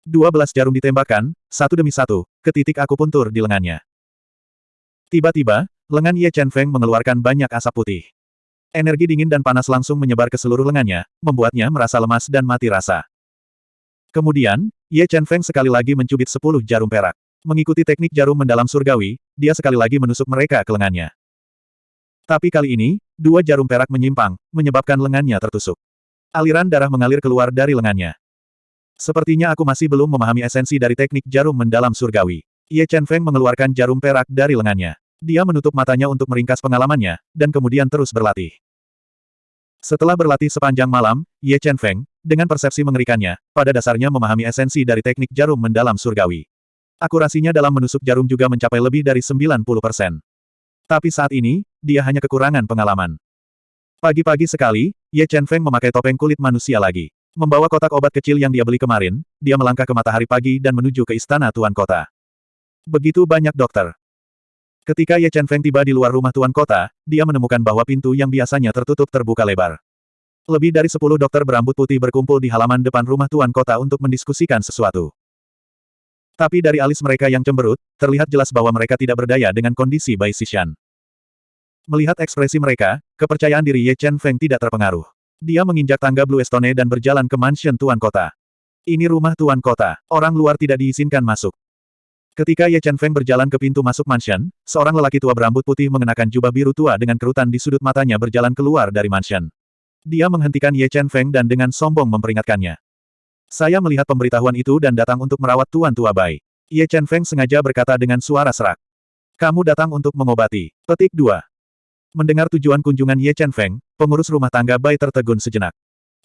12 jarum ditembakkan, satu demi satu, ke titik akupuntur di lengannya. Tiba-tiba, lengan Ye Chen Feng mengeluarkan banyak asap putih. Energi dingin dan panas langsung menyebar ke seluruh lengannya, membuatnya merasa lemas dan mati rasa. Kemudian, Ye Chen Feng sekali lagi mencubit 10 jarum perak. Mengikuti teknik jarum mendalam surgawi, dia sekali lagi menusuk mereka ke lengannya. Tapi kali ini, dua jarum perak menyimpang, menyebabkan lengannya tertusuk. Aliran darah mengalir keluar dari lengannya. Sepertinya aku masih belum memahami esensi dari teknik jarum mendalam surgawi. Ye Chen Feng mengeluarkan jarum perak dari lengannya. Dia menutup matanya untuk meringkas pengalamannya, dan kemudian terus berlatih. Setelah berlatih sepanjang malam, Ye Chen Feng, dengan persepsi mengerikannya, pada dasarnya memahami esensi dari teknik jarum mendalam surgawi. Akurasinya dalam menusuk jarum juga mencapai lebih dari 90%. Tapi saat ini, dia hanya kekurangan pengalaman. Pagi-pagi sekali, Ye Chen Feng memakai topeng kulit manusia lagi. Membawa kotak obat kecil yang dia beli kemarin, dia melangkah ke matahari pagi dan menuju ke istana Tuan Kota. Begitu banyak dokter. Ketika Ye Chen Feng tiba di luar rumah Tuan Kota, dia menemukan bahwa pintu yang biasanya tertutup terbuka lebar. Lebih dari sepuluh dokter berambut putih berkumpul di halaman depan rumah Tuan Kota untuk mendiskusikan sesuatu. Tapi dari alis mereka yang cemberut, terlihat jelas bahwa mereka tidak berdaya dengan kondisi Bai Xishan. Melihat ekspresi mereka, kepercayaan diri Ye Chen Feng tidak terpengaruh. Dia menginjak tangga Blue Stone dan berjalan ke mansion Tuan Kota. Ini rumah tuan kota. Orang luar tidak diizinkan masuk. Ketika Ye Chen Feng berjalan ke pintu masuk mansion, seorang lelaki tua berambut putih mengenakan jubah biru tua dengan kerutan di sudut matanya berjalan keluar dari mansion. Dia menghentikan Ye Chen Feng dan dengan sombong memperingatkannya. Saya melihat pemberitahuan itu dan datang untuk merawat tuan tua Bai. Ye Chen Feng sengaja berkata dengan suara serak. Kamu datang untuk mengobati. Petik 2. Mendengar tujuan kunjungan Ye Chen Feng, pengurus rumah tangga Bai tertegun sejenak.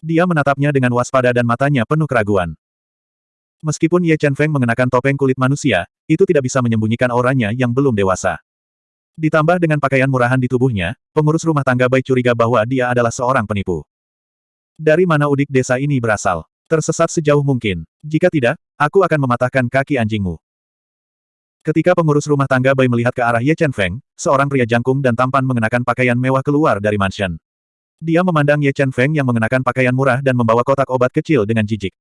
Dia menatapnya dengan waspada dan matanya penuh keraguan. Meskipun Ye Chen Feng mengenakan topeng kulit manusia, itu tidak bisa menyembunyikan auranya yang belum dewasa. Ditambah dengan pakaian murahan di tubuhnya, pengurus rumah tangga Bai curiga bahwa dia adalah seorang penipu. Dari mana udik desa ini berasal? Tersesat sejauh mungkin. Jika tidak, aku akan mematahkan kaki anjingmu. Ketika pengurus rumah tangga Bai melihat ke arah Ye Chen Feng, seorang pria jangkung dan tampan mengenakan pakaian mewah keluar dari mansion. Dia memandang Ye Chen Feng yang mengenakan pakaian murah dan membawa kotak obat kecil dengan jijik.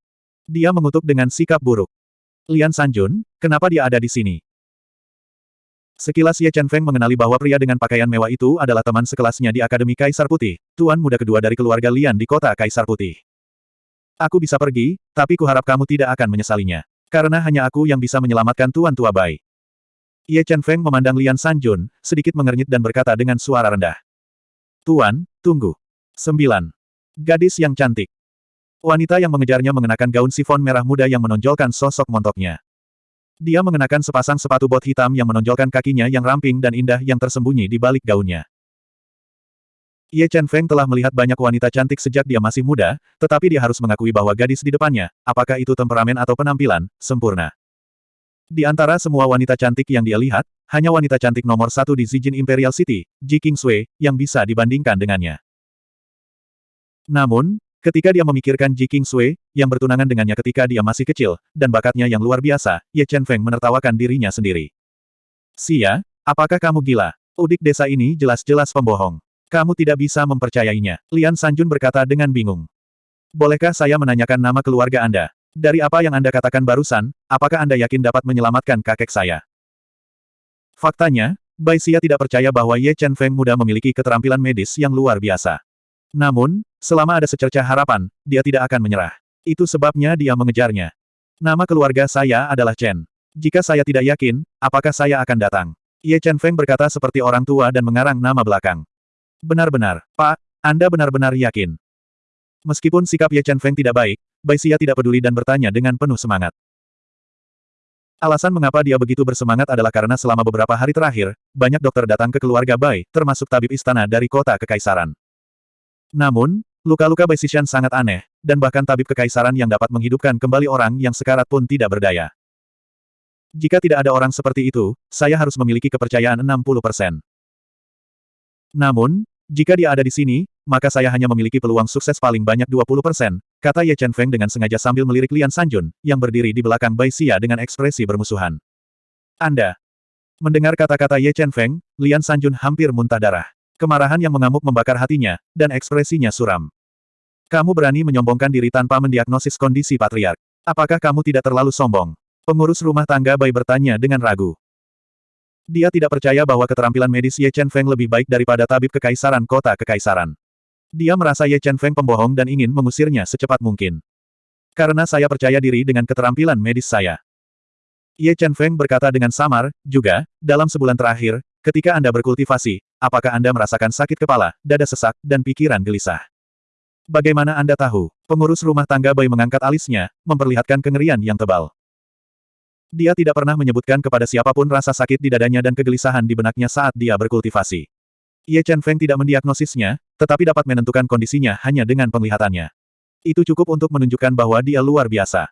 Dia mengutuk dengan sikap buruk. Lian Sanjun, kenapa dia ada di sini? Sekilas Ye Chen Feng mengenali bahwa pria dengan pakaian mewah itu adalah teman sekelasnya di Akademi Kaisar Putih, tuan muda kedua dari keluarga Lian di kota Kaisar Putih. Aku bisa pergi, tapi kuharap kamu tidak akan menyesalinya. Karena hanya aku yang bisa menyelamatkan tuan tua Bai. Ye Chen Feng memandang Lian Sanjun, sedikit mengernyit dan berkata dengan suara rendah. Tuan, tunggu. Sembilan. Gadis yang cantik. Wanita yang mengejarnya mengenakan gaun sifon merah muda yang menonjolkan sosok montoknya. Dia mengenakan sepasang sepatu bot hitam yang menonjolkan kakinya yang ramping dan indah yang tersembunyi di balik gaunnya. Ye Chen Feng telah melihat banyak wanita cantik sejak dia masih muda, tetapi dia harus mengakui bahwa gadis di depannya, apakah itu temperamen atau penampilan, sempurna. Di antara semua wanita cantik yang dia lihat, hanya wanita cantik nomor satu di Zijin Imperial City, Ji Kingsui, yang bisa dibandingkan dengannya. Namun, ketika dia memikirkan Ji Kingsui, yang bertunangan dengannya ketika dia masih kecil, dan bakatnya yang luar biasa, Ye Chen Feng menertawakan dirinya sendiri. Sia, apakah kamu gila? Udik desa ini jelas-jelas pembohong. Kamu tidak bisa mempercayainya. Lian Sanjun berkata dengan bingung. Bolehkah saya menanyakan nama keluarga Anda? Dari apa yang Anda katakan barusan, apakah Anda yakin dapat menyelamatkan kakek saya? Faktanya, Bai Xia tidak percaya bahwa Ye Chen Feng muda memiliki keterampilan medis yang luar biasa. Namun, selama ada secercah harapan, dia tidak akan menyerah. Itu sebabnya dia mengejarnya. Nama keluarga saya adalah Chen. Jika saya tidak yakin, apakah saya akan datang? Ye Chen Feng berkata seperti orang tua dan mengarang nama belakang. Benar-benar, Pak, Anda benar-benar yakin. Meskipun sikap Ye Chen Feng tidak baik, Bai Xia tidak peduli dan bertanya dengan penuh semangat. Alasan mengapa dia begitu bersemangat adalah karena selama beberapa hari terakhir, banyak dokter datang ke keluarga Bai, termasuk tabib istana dari kota kekaisaran. Namun, luka-luka Bai Xishan sangat aneh, dan bahkan tabib kekaisaran yang dapat menghidupkan kembali orang yang sekarat pun tidak berdaya. Jika tidak ada orang seperti itu, saya harus memiliki kepercayaan 60%. Namun, jika dia ada di sini, maka saya hanya memiliki peluang sukses paling banyak 20%, kata Ye Chen Feng dengan sengaja sambil melirik Lian Sanjun, yang berdiri di belakang Bai Xia dengan ekspresi bermusuhan. Anda. Mendengar kata-kata Ye Chen Feng, Lian Sanjun hampir muntah darah. Kemarahan yang mengamuk membakar hatinya, dan ekspresinya suram. Kamu berani menyombongkan diri tanpa mendiagnosis kondisi patriark. Apakah kamu tidak terlalu sombong? Pengurus rumah tangga Bai bertanya dengan ragu. Dia tidak percaya bahwa keterampilan medis Ye Chen Feng lebih baik daripada tabib kekaisaran kota kekaisaran. Dia merasa Ye Chen Feng pembohong dan ingin mengusirnya secepat mungkin. Karena saya percaya diri dengan keterampilan medis saya. Ye Chen Feng berkata dengan samar, juga, dalam sebulan terakhir, ketika Anda berkultivasi, apakah Anda merasakan sakit kepala, dada sesak, dan pikiran gelisah? Bagaimana Anda tahu? Pengurus rumah tangga Bai mengangkat alisnya, memperlihatkan kengerian yang tebal. Dia tidak pernah menyebutkan kepada siapa pun rasa sakit di dadanya dan kegelisahan di benaknya saat dia berkultivasi. Ye Chen Feng tidak mendiagnosisnya, tetapi dapat menentukan kondisinya hanya dengan penglihatannya. Itu cukup untuk menunjukkan bahwa dia luar biasa.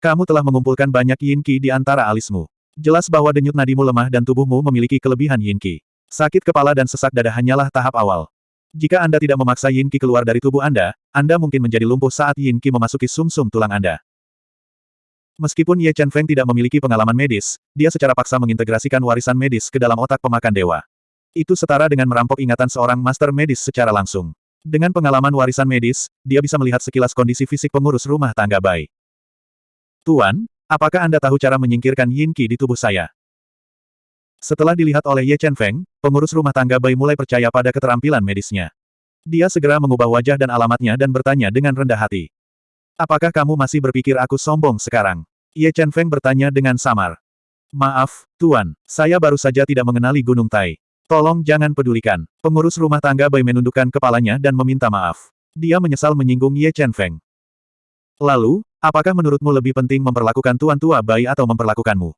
Kamu telah mengumpulkan banyak yin qi di antara alismu. Jelas bahwa denyut nadimu lemah dan tubuhmu memiliki kelebihan yin qi. Sakit kepala dan sesak dada hanyalah tahap awal. Jika Anda tidak memaksa yin qi keluar dari tubuh Anda, Anda mungkin menjadi lumpuh saat yin qi memasuki sumsum -sum tulang Anda. Meskipun Ye Chen Feng tidak memiliki pengalaman medis, dia secara paksa mengintegrasikan warisan medis ke dalam otak pemakan dewa. Itu setara dengan merampok ingatan seorang master medis secara langsung. Dengan pengalaman warisan medis, dia bisa melihat sekilas kondisi fisik pengurus rumah tangga Bai. Tuan, apakah Anda tahu cara menyingkirkan Yin Qi di tubuh saya? Setelah dilihat oleh Ye Chen Feng, pengurus rumah tangga Bai mulai percaya pada keterampilan medisnya. Dia segera mengubah wajah dan alamatnya dan bertanya dengan rendah hati. Apakah kamu masih berpikir aku sombong sekarang? Ye Chen Feng bertanya dengan samar. Maaf, Tuan, saya baru saja tidak mengenali Gunung Tai. Tolong jangan pedulikan. Pengurus rumah tangga Bai menundukkan kepalanya dan meminta maaf. Dia menyesal menyinggung Ye Chen Feng. Lalu, apakah menurutmu lebih penting memperlakukan Tuan Tua Bai atau memperlakukanmu?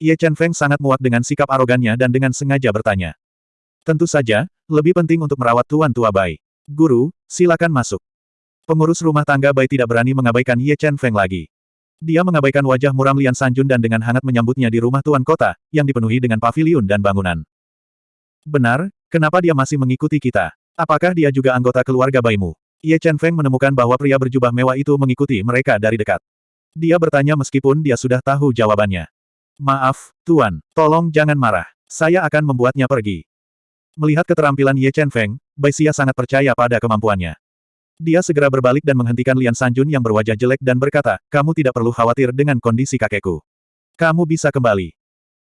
Ye Chen Feng sangat muak dengan sikap arogannya dan dengan sengaja bertanya. Tentu saja, lebih penting untuk merawat Tuan Tua Bai. Guru, silakan masuk. Pengurus rumah tangga Bai tidak berani mengabaikan Ye Chen Feng lagi. Dia mengabaikan wajah muram Lian Sanjun dan dengan hangat menyambutnya di rumah tuan kota, yang dipenuhi dengan paviliun dan bangunan. Benar, kenapa dia masih mengikuti kita? Apakah dia juga anggota keluarga Baimu? Ye Chen Feng menemukan bahwa pria berjubah mewah itu mengikuti mereka dari dekat. Dia bertanya meskipun dia sudah tahu jawabannya. Maaf, Tuan, tolong jangan marah. Saya akan membuatnya pergi. Melihat keterampilan Ye Chen Feng, Bai Xia sangat percaya pada kemampuannya. Dia segera berbalik dan menghentikan Lian Sanjun yang berwajah jelek dan berkata, kamu tidak perlu khawatir dengan kondisi kakekku. Kamu bisa kembali.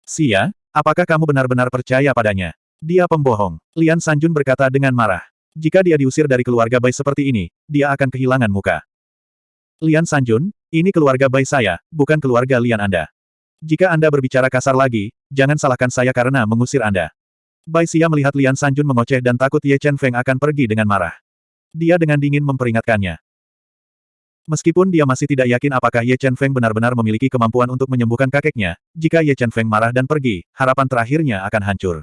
Sia, apakah kamu benar-benar percaya padanya? Dia pembohong. Lian Sanjun berkata dengan marah. Jika dia diusir dari keluarga Bai seperti ini, dia akan kehilangan muka. Lian Sanjun, ini keluarga Bai saya, bukan keluarga Lian Anda. Jika Anda berbicara kasar lagi, jangan salahkan saya karena mengusir Anda. Bai Xia melihat Lian Sanjun mengoceh dan takut Ye Chen Feng akan pergi dengan marah. Dia dengan dingin memperingatkannya. Meskipun dia masih tidak yakin apakah Ye Chen Feng benar-benar memiliki kemampuan untuk menyembuhkan kakeknya, jika Ye Chen Feng marah dan pergi, harapan terakhirnya akan hancur.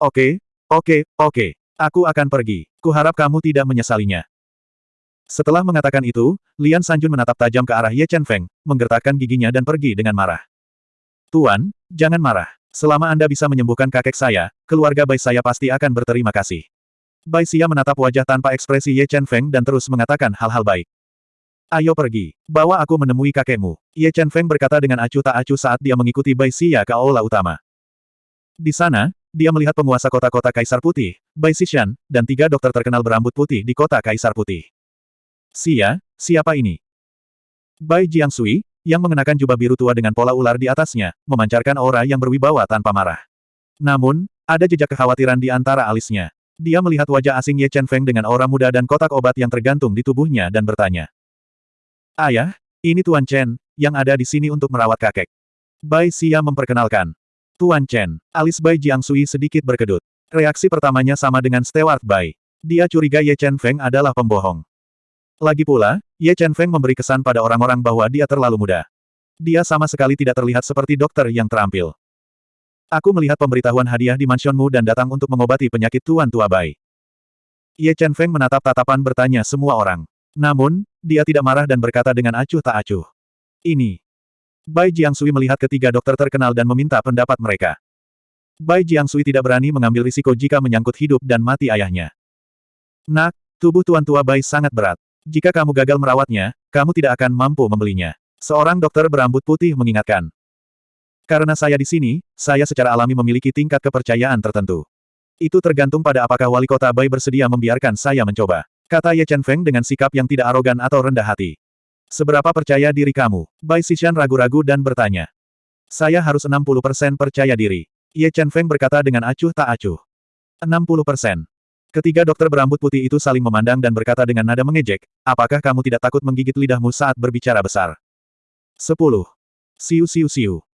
Oke, oke, oke. Aku akan pergi. Kuharap kamu tidak menyesalinya. Setelah mengatakan itu, Lian Sanjun menatap tajam ke arah Ye Chen Feng, menggertakkan giginya dan pergi dengan marah. Tuan, jangan marah. Selama Anda bisa menyembuhkan kakek saya, keluarga baik saya pasti akan berterima kasih. Bai Xia menatap wajah tanpa ekspresi Ye Chen Feng dan terus mengatakan hal-hal baik. Ayo pergi. Bawa aku menemui kakekmu. Ye Chen Feng berkata dengan acuh tak acuh saat dia mengikuti Bai Xia ke aula utama. Di sana, dia melihat penguasa kota-kota Kaisar Putih, Bai Xishan, dan tiga dokter terkenal berambut putih di kota Kaisar Putih. Xia, siapa ini? Bai Jiangsui, yang mengenakan jubah biru tua dengan pola ular di atasnya, memancarkan aura yang berwibawa tanpa marah. Namun, ada jejak kekhawatiran di antara alisnya. Dia melihat wajah asing Ye Chen Feng dengan aura muda dan kotak obat yang tergantung di tubuhnya dan bertanya. Ayah, ini Tuan Chen, yang ada di sini untuk merawat kakek. Bai Xia memperkenalkan. Tuan Chen, alis Bai Jiangsui sedikit berkedut. Reaksi pertamanya sama dengan Stewart Bai. Dia curiga Ye Chen Feng adalah pembohong. Lagi pula, Ye Chen Feng memberi kesan pada orang-orang bahwa dia terlalu muda. Dia sama sekali tidak terlihat seperti dokter yang terampil. Aku melihat pemberitahuan hadiah di mansionmu dan datang untuk mengobati penyakit Tuan Tua Bai. Ye Chen Feng menatap tatapan bertanya semua orang. Namun, dia tidak marah dan berkata dengan acuh tak acuh. Ini. Bai Jiangsui melihat ketiga dokter terkenal dan meminta pendapat mereka. Bai Jiangsui tidak berani mengambil risiko jika menyangkut hidup dan mati ayahnya. Nak, tubuh Tuan Tua Bai sangat berat. Jika kamu gagal merawatnya, kamu tidak akan mampu membelinya. Seorang dokter berambut putih mengingatkan. Karena saya di sini, saya secara alami memiliki tingkat kepercayaan tertentu. Itu tergantung pada apakah wali kota Bai bersedia membiarkan saya mencoba. Kata Ye Chen Feng dengan sikap yang tidak arogan atau rendah hati. Seberapa percaya diri kamu? Bai Xishan ragu-ragu dan bertanya. Saya harus 60% percaya diri. Ye Chen Feng berkata dengan acuh tak acuh. 60%. Ketiga dokter berambut putih itu saling memandang dan berkata dengan nada mengejek, apakah kamu tidak takut menggigit lidahmu saat berbicara besar? 10. Siu siu siu.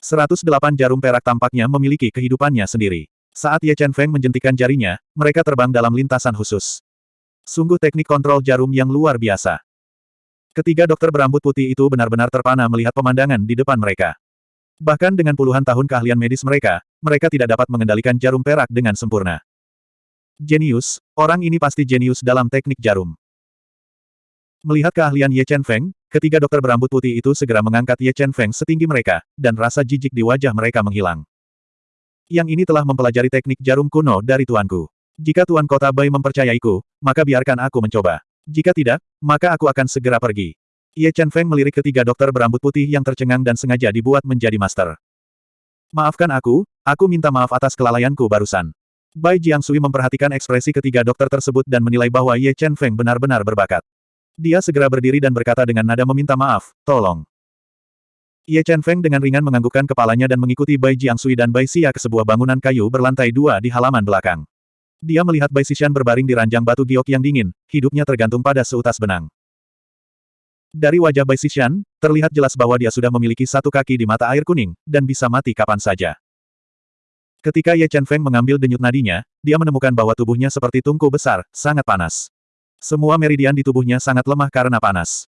108 jarum perak tampaknya memiliki kehidupannya sendiri. Saat Ye Chen Feng menjentikan jarinya, mereka terbang dalam lintasan khusus. Sungguh teknik kontrol jarum yang luar biasa. Ketiga dokter berambut putih itu benar-benar terpana melihat pemandangan di depan mereka. Bahkan dengan puluhan tahun keahlian medis mereka, mereka tidak dapat mengendalikan jarum perak dengan sempurna. Jenius, orang ini pasti jenius dalam teknik jarum. Melihat keahlian Ye Chen Feng, ketiga dokter berambut putih itu segera mengangkat Ye Chen Feng setinggi mereka, dan rasa jijik di wajah mereka menghilang. Yang ini telah mempelajari teknik jarum kuno dari tuanku. Jika tuan kota Bai mempercayaiku, maka biarkan aku mencoba. Jika tidak, maka aku akan segera pergi. Ye Chen Feng melirik ketiga dokter berambut putih yang tercengang dan sengaja dibuat menjadi master. Maafkan aku, aku minta maaf atas kelalaianku barusan. Bai Jiangsui memperhatikan ekspresi ketiga dokter tersebut dan menilai bahwa Ye Chen Feng benar-benar berbakat. Dia segera berdiri dan berkata dengan nada meminta maaf, tolong. Ye Chen Feng dengan ringan menganggukkan kepalanya dan mengikuti Bai Jiangsui dan Bai Xia ke sebuah bangunan kayu berlantai dua di halaman belakang. Dia melihat Bai Xishan berbaring di ranjang batu giok yang dingin, hidupnya tergantung pada seutas benang. Dari wajah Bai Xishan, terlihat jelas bahwa dia sudah memiliki satu kaki di mata air kuning, dan bisa mati kapan saja. Ketika Ye Chen Feng mengambil denyut nadinya, dia menemukan bahwa tubuhnya seperti tungku besar, sangat panas. Semua meridian di tubuhnya sangat lemah karena panas.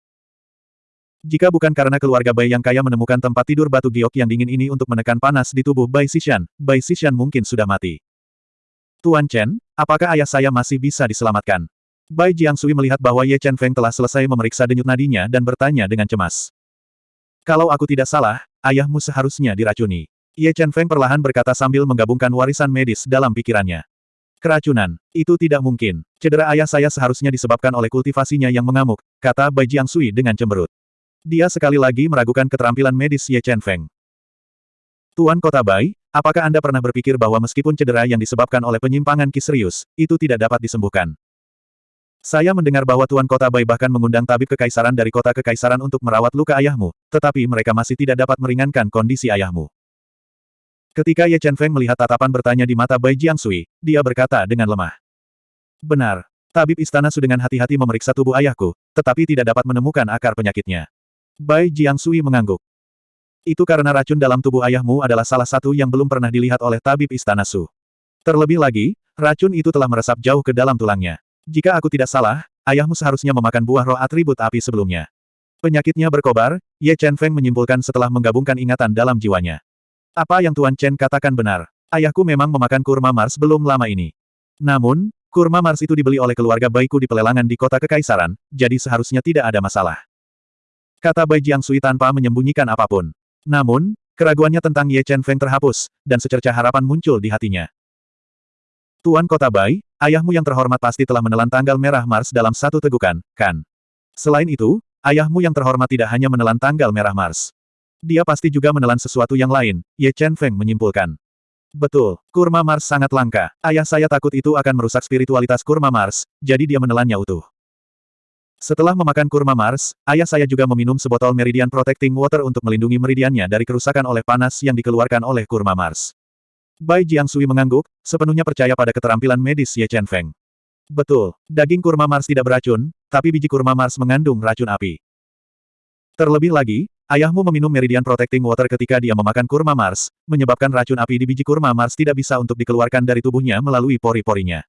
Jika bukan karena keluarga Bai yang kaya menemukan tempat tidur batu giok yang dingin ini untuk menekan panas di tubuh Bai Xishan, Bai Xishan mungkin sudah mati. Tuan Chen, apakah ayah saya masih bisa diselamatkan? Bai Jiangsui melihat bahwa Ye Chen Feng telah selesai memeriksa denyut nadinya dan bertanya dengan cemas. Kalau aku tidak salah, ayahmu seharusnya diracuni. Ye Chen Feng perlahan berkata sambil menggabungkan warisan medis dalam pikirannya. Keracunan, itu tidak mungkin. Cedera ayah saya seharusnya disebabkan oleh kultivasinya yang mengamuk, kata Bai Jiangsui dengan cemberut. Dia sekali lagi meragukan keterampilan medis Ye Chen Feng. Tuan Kota Bai, apakah Anda pernah berpikir bahwa meskipun cedera yang disebabkan oleh penyimpangan kiserius, itu tidak dapat disembuhkan? Saya mendengar bahwa Tuan Kota Bai bahkan mengundang tabib kekaisaran dari kota kekaisaran untuk merawat luka ayahmu, tetapi mereka masih tidak dapat meringankan kondisi ayahmu. Ketika Ye Chen Feng melihat tatapan bertanya di mata Bai Jiangsui, dia berkata dengan lemah. Benar. Tabib istana Su dengan hati-hati memeriksa tubuh ayahku, tetapi tidak dapat menemukan akar penyakitnya. Bai Jiangsui mengangguk. Itu karena racun dalam tubuh ayahmu adalah salah satu yang belum pernah dilihat oleh tabib istana Su. Terlebih lagi, racun itu telah meresap jauh ke dalam tulangnya. Jika aku tidak salah, ayahmu seharusnya memakan buah roh atribut api sebelumnya. Penyakitnya berkobar, Ye Chen Feng menyimpulkan setelah menggabungkan ingatan dalam jiwanya. Apa yang Tuan Chen katakan benar. Ayahku memang memakan kurma Mars belum lama ini. Namun, kurma Mars itu dibeli oleh keluarga baikku di pelelangan di kota kekaisaran, jadi seharusnya tidak ada masalah. Kata Bai Jiangsui tanpa menyembunyikan apa pun. Namun, keraguannya tentang Ye Chen Feng terhapus, dan secerca harapan muncul di hatinya. Tuan Kota Bai, ayahmu yang terhormat pasti telah menelan tanggal merah Mars dalam satu tegukan, kan? Selain itu, ayahmu yang terhormat tidak hanya menelan tanggal merah Mars. Dia pasti juga menelan sesuatu yang lain, Ye Chen Feng menyimpulkan. Betul, kurma Mars sangat langka. Ayah saya takut itu akan merusak spiritualitas kurma Mars, jadi dia menelannya utuh. Setelah memakan kurma Mars, ayah saya juga meminum sebotol Meridian Protecting Water untuk melindungi meridiannya dari kerusakan oleh panas yang dikeluarkan oleh kurma Mars. Bai Jiangsui mengangguk, sepenuhnya percaya pada keterampilan medis Ye Chen Feng. Betul, daging kurma Mars tidak beracun, tapi biji kurma Mars mengandung racun api. Terlebih lagi, ayahmu meminum Meridian Protecting Water ketika dia memakan kurma Mars, menyebabkan racun api di biji kurma Mars tidak bisa untuk dikeluarkan dari tubuhnya melalui pori-porinya.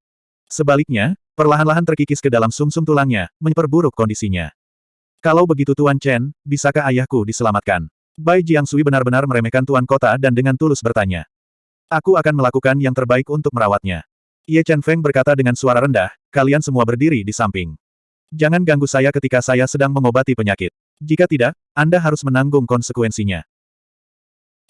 Sebaliknya, perlahan-lahan terkikis ke dalam sumsum -sum tulangnya, memperburuk kondisinya. Kalau begitu Tuan Chen, bisakah ayahku diselamatkan? Bai Jiangsui benar-benar meremehkan Tuan Kota dan dengan tulus bertanya. Aku akan melakukan yang terbaik untuk merawatnya. Ye Chen Feng berkata dengan suara rendah, kalian semua berdiri di samping. Jangan ganggu saya ketika saya sedang mengobati penyakit. Jika tidak, Anda harus menanggung konsekuensinya.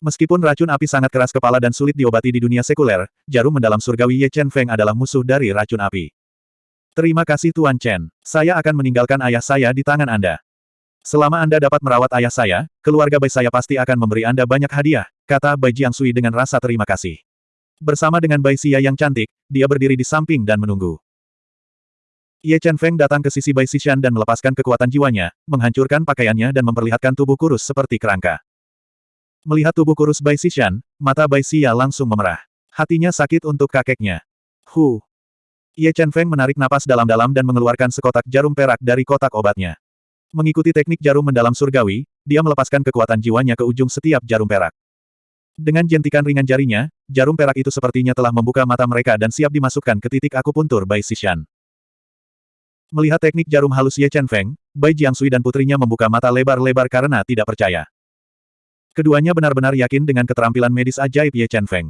Meskipun racun api sangat keras kepala dan sulit diobati di dunia sekuler, jarum mendalam surgawi Ye Chen Feng adalah musuh dari racun api. Terima kasih Tuan Chen. Saya akan meninggalkan ayah saya di tangan Anda. Selama Anda dapat merawat ayah saya, keluarga baik saya pasti akan memberi Anda banyak hadiah, kata Bai Jiangsui dengan rasa terima kasih. Bersama dengan Bai Xia yang cantik, dia berdiri di samping dan menunggu. Ye Chen Feng datang ke sisi Bai Xishan dan melepaskan kekuatan jiwanya, menghancurkan pakaiannya dan memperlihatkan tubuh kurus seperti kerangka. Melihat tubuh kurus Bai Xishan, mata Bai Xia langsung memerah. Hatinya sakit untuk kakeknya. Hu. Ye Chen Feng menarik napas dalam-dalam dan mengeluarkan sekotak jarum perak dari kotak obatnya. Mengikuti teknik jarum mendalam surgawi, dia melepaskan kekuatan jiwanya ke ujung setiap jarum perak. Dengan jentikan ringan jarinya, jarum perak itu sepertinya telah membuka mata mereka dan siap dimasukkan ke titik akupuntur Bai Xishan. Melihat teknik jarum halus Ye Chen Feng, Bai Jiangsui dan putrinya membuka mata lebar-lebar karena tidak percaya. Keduanya benar-benar yakin dengan keterampilan medis ajaib Ye Chen Feng.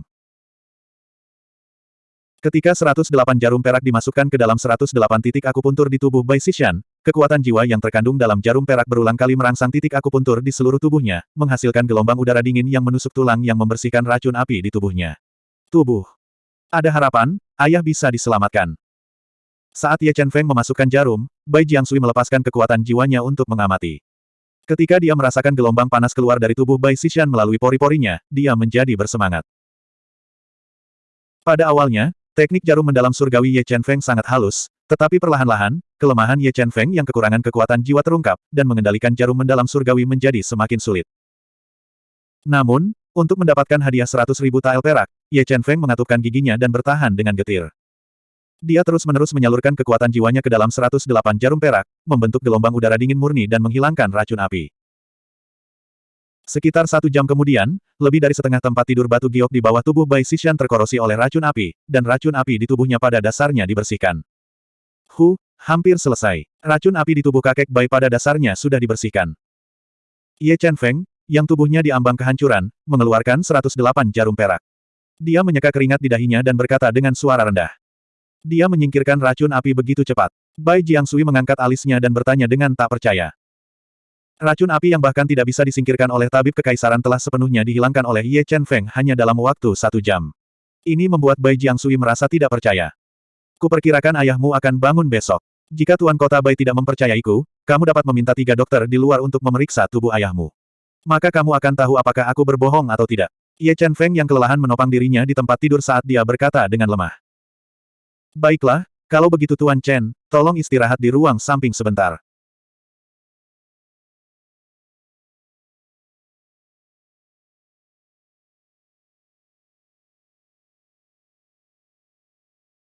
Ketika 108 jarum perak dimasukkan ke dalam 108 titik akupuntur di tubuh Bai Xishan, kekuatan jiwa yang terkandung dalam jarum perak berulang kali merangsang titik akupuntur di seluruh tubuhnya, menghasilkan gelombang udara dingin yang menusuk tulang yang membersihkan racun api di tubuhnya. Tubuh. Ada harapan, ayah bisa diselamatkan. Saat Ye Chen Feng memasukkan jarum, Bai Jiangsui melepaskan kekuatan jiwanya untuk mengamati. Ketika dia merasakan gelombang panas keluar dari tubuh Bai Xishan melalui pori-porinya, dia menjadi bersemangat. Pada awalnya, Teknik jarum mendalam surgawi Ye Chen Feng sangat halus, tetapi perlahan-lahan, kelemahan Ye Chen Feng yang kekurangan kekuatan jiwa terungkap, dan mengendalikan jarum mendalam surgawi menjadi semakin sulit. Namun, untuk mendapatkan hadiah seratus ribu tael perak, Ye Chen Feng mengatupkan giginya dan bertahan dengan getir. Dia terus-menerus menyalurkan kekuatan jiwanya ke dalam 108 jarum perak, membentuk gelombang udara dingin murni dan menghilangkan racun api. Sekitar satu jam kemudian, lebih dari setengah tempat tidur batu giok di bawah tubuh Bai Xishan terkorosi oleh racun api, dan racun api di tubuhnya pada dasarnya dibersihkan. Hu, hampir selesai. Racun api di tubuh kakek Bai pada dasarnya sudah dibersihkan. Ye Chen Feng, yang tubuhnya diambang kehancuran, mengeluarkan 108 jarum perak. Dia menyeka keringat di dahinya dan berkata dengan suara rendah. Dia menyingkirkan racun api begitu cepat. Bai Jiangsui mengangkat alisnya dan bertanya dengan tak percaya. Racun api yang bahkan tidak bisa disingkirkan oleh tabib kekaisaran telah sepenuhnya dihilangkan oleh Ye Chen Feng hanya dalam waktu satu jam. Ini membuat Bai Jiangsui merasa tidak percaya. Kuperkirakan ayahmu akan bangun besok. Jika Tuan Kota Bai tidak mempercayaiku, kamu dapat meminta tiga dokter di luar untuk memeriksa tubuh ayahmu. Maka kamu akan tahu apakah aku berbohong atau tidak. Ye Chen Feng yang kelelahan menopang dirinya di tempat tidur saat dia berkata dengan lemah. Baiklah, kalau begitu Tuan Chen, tolong istirahat di ruang samping sebentar.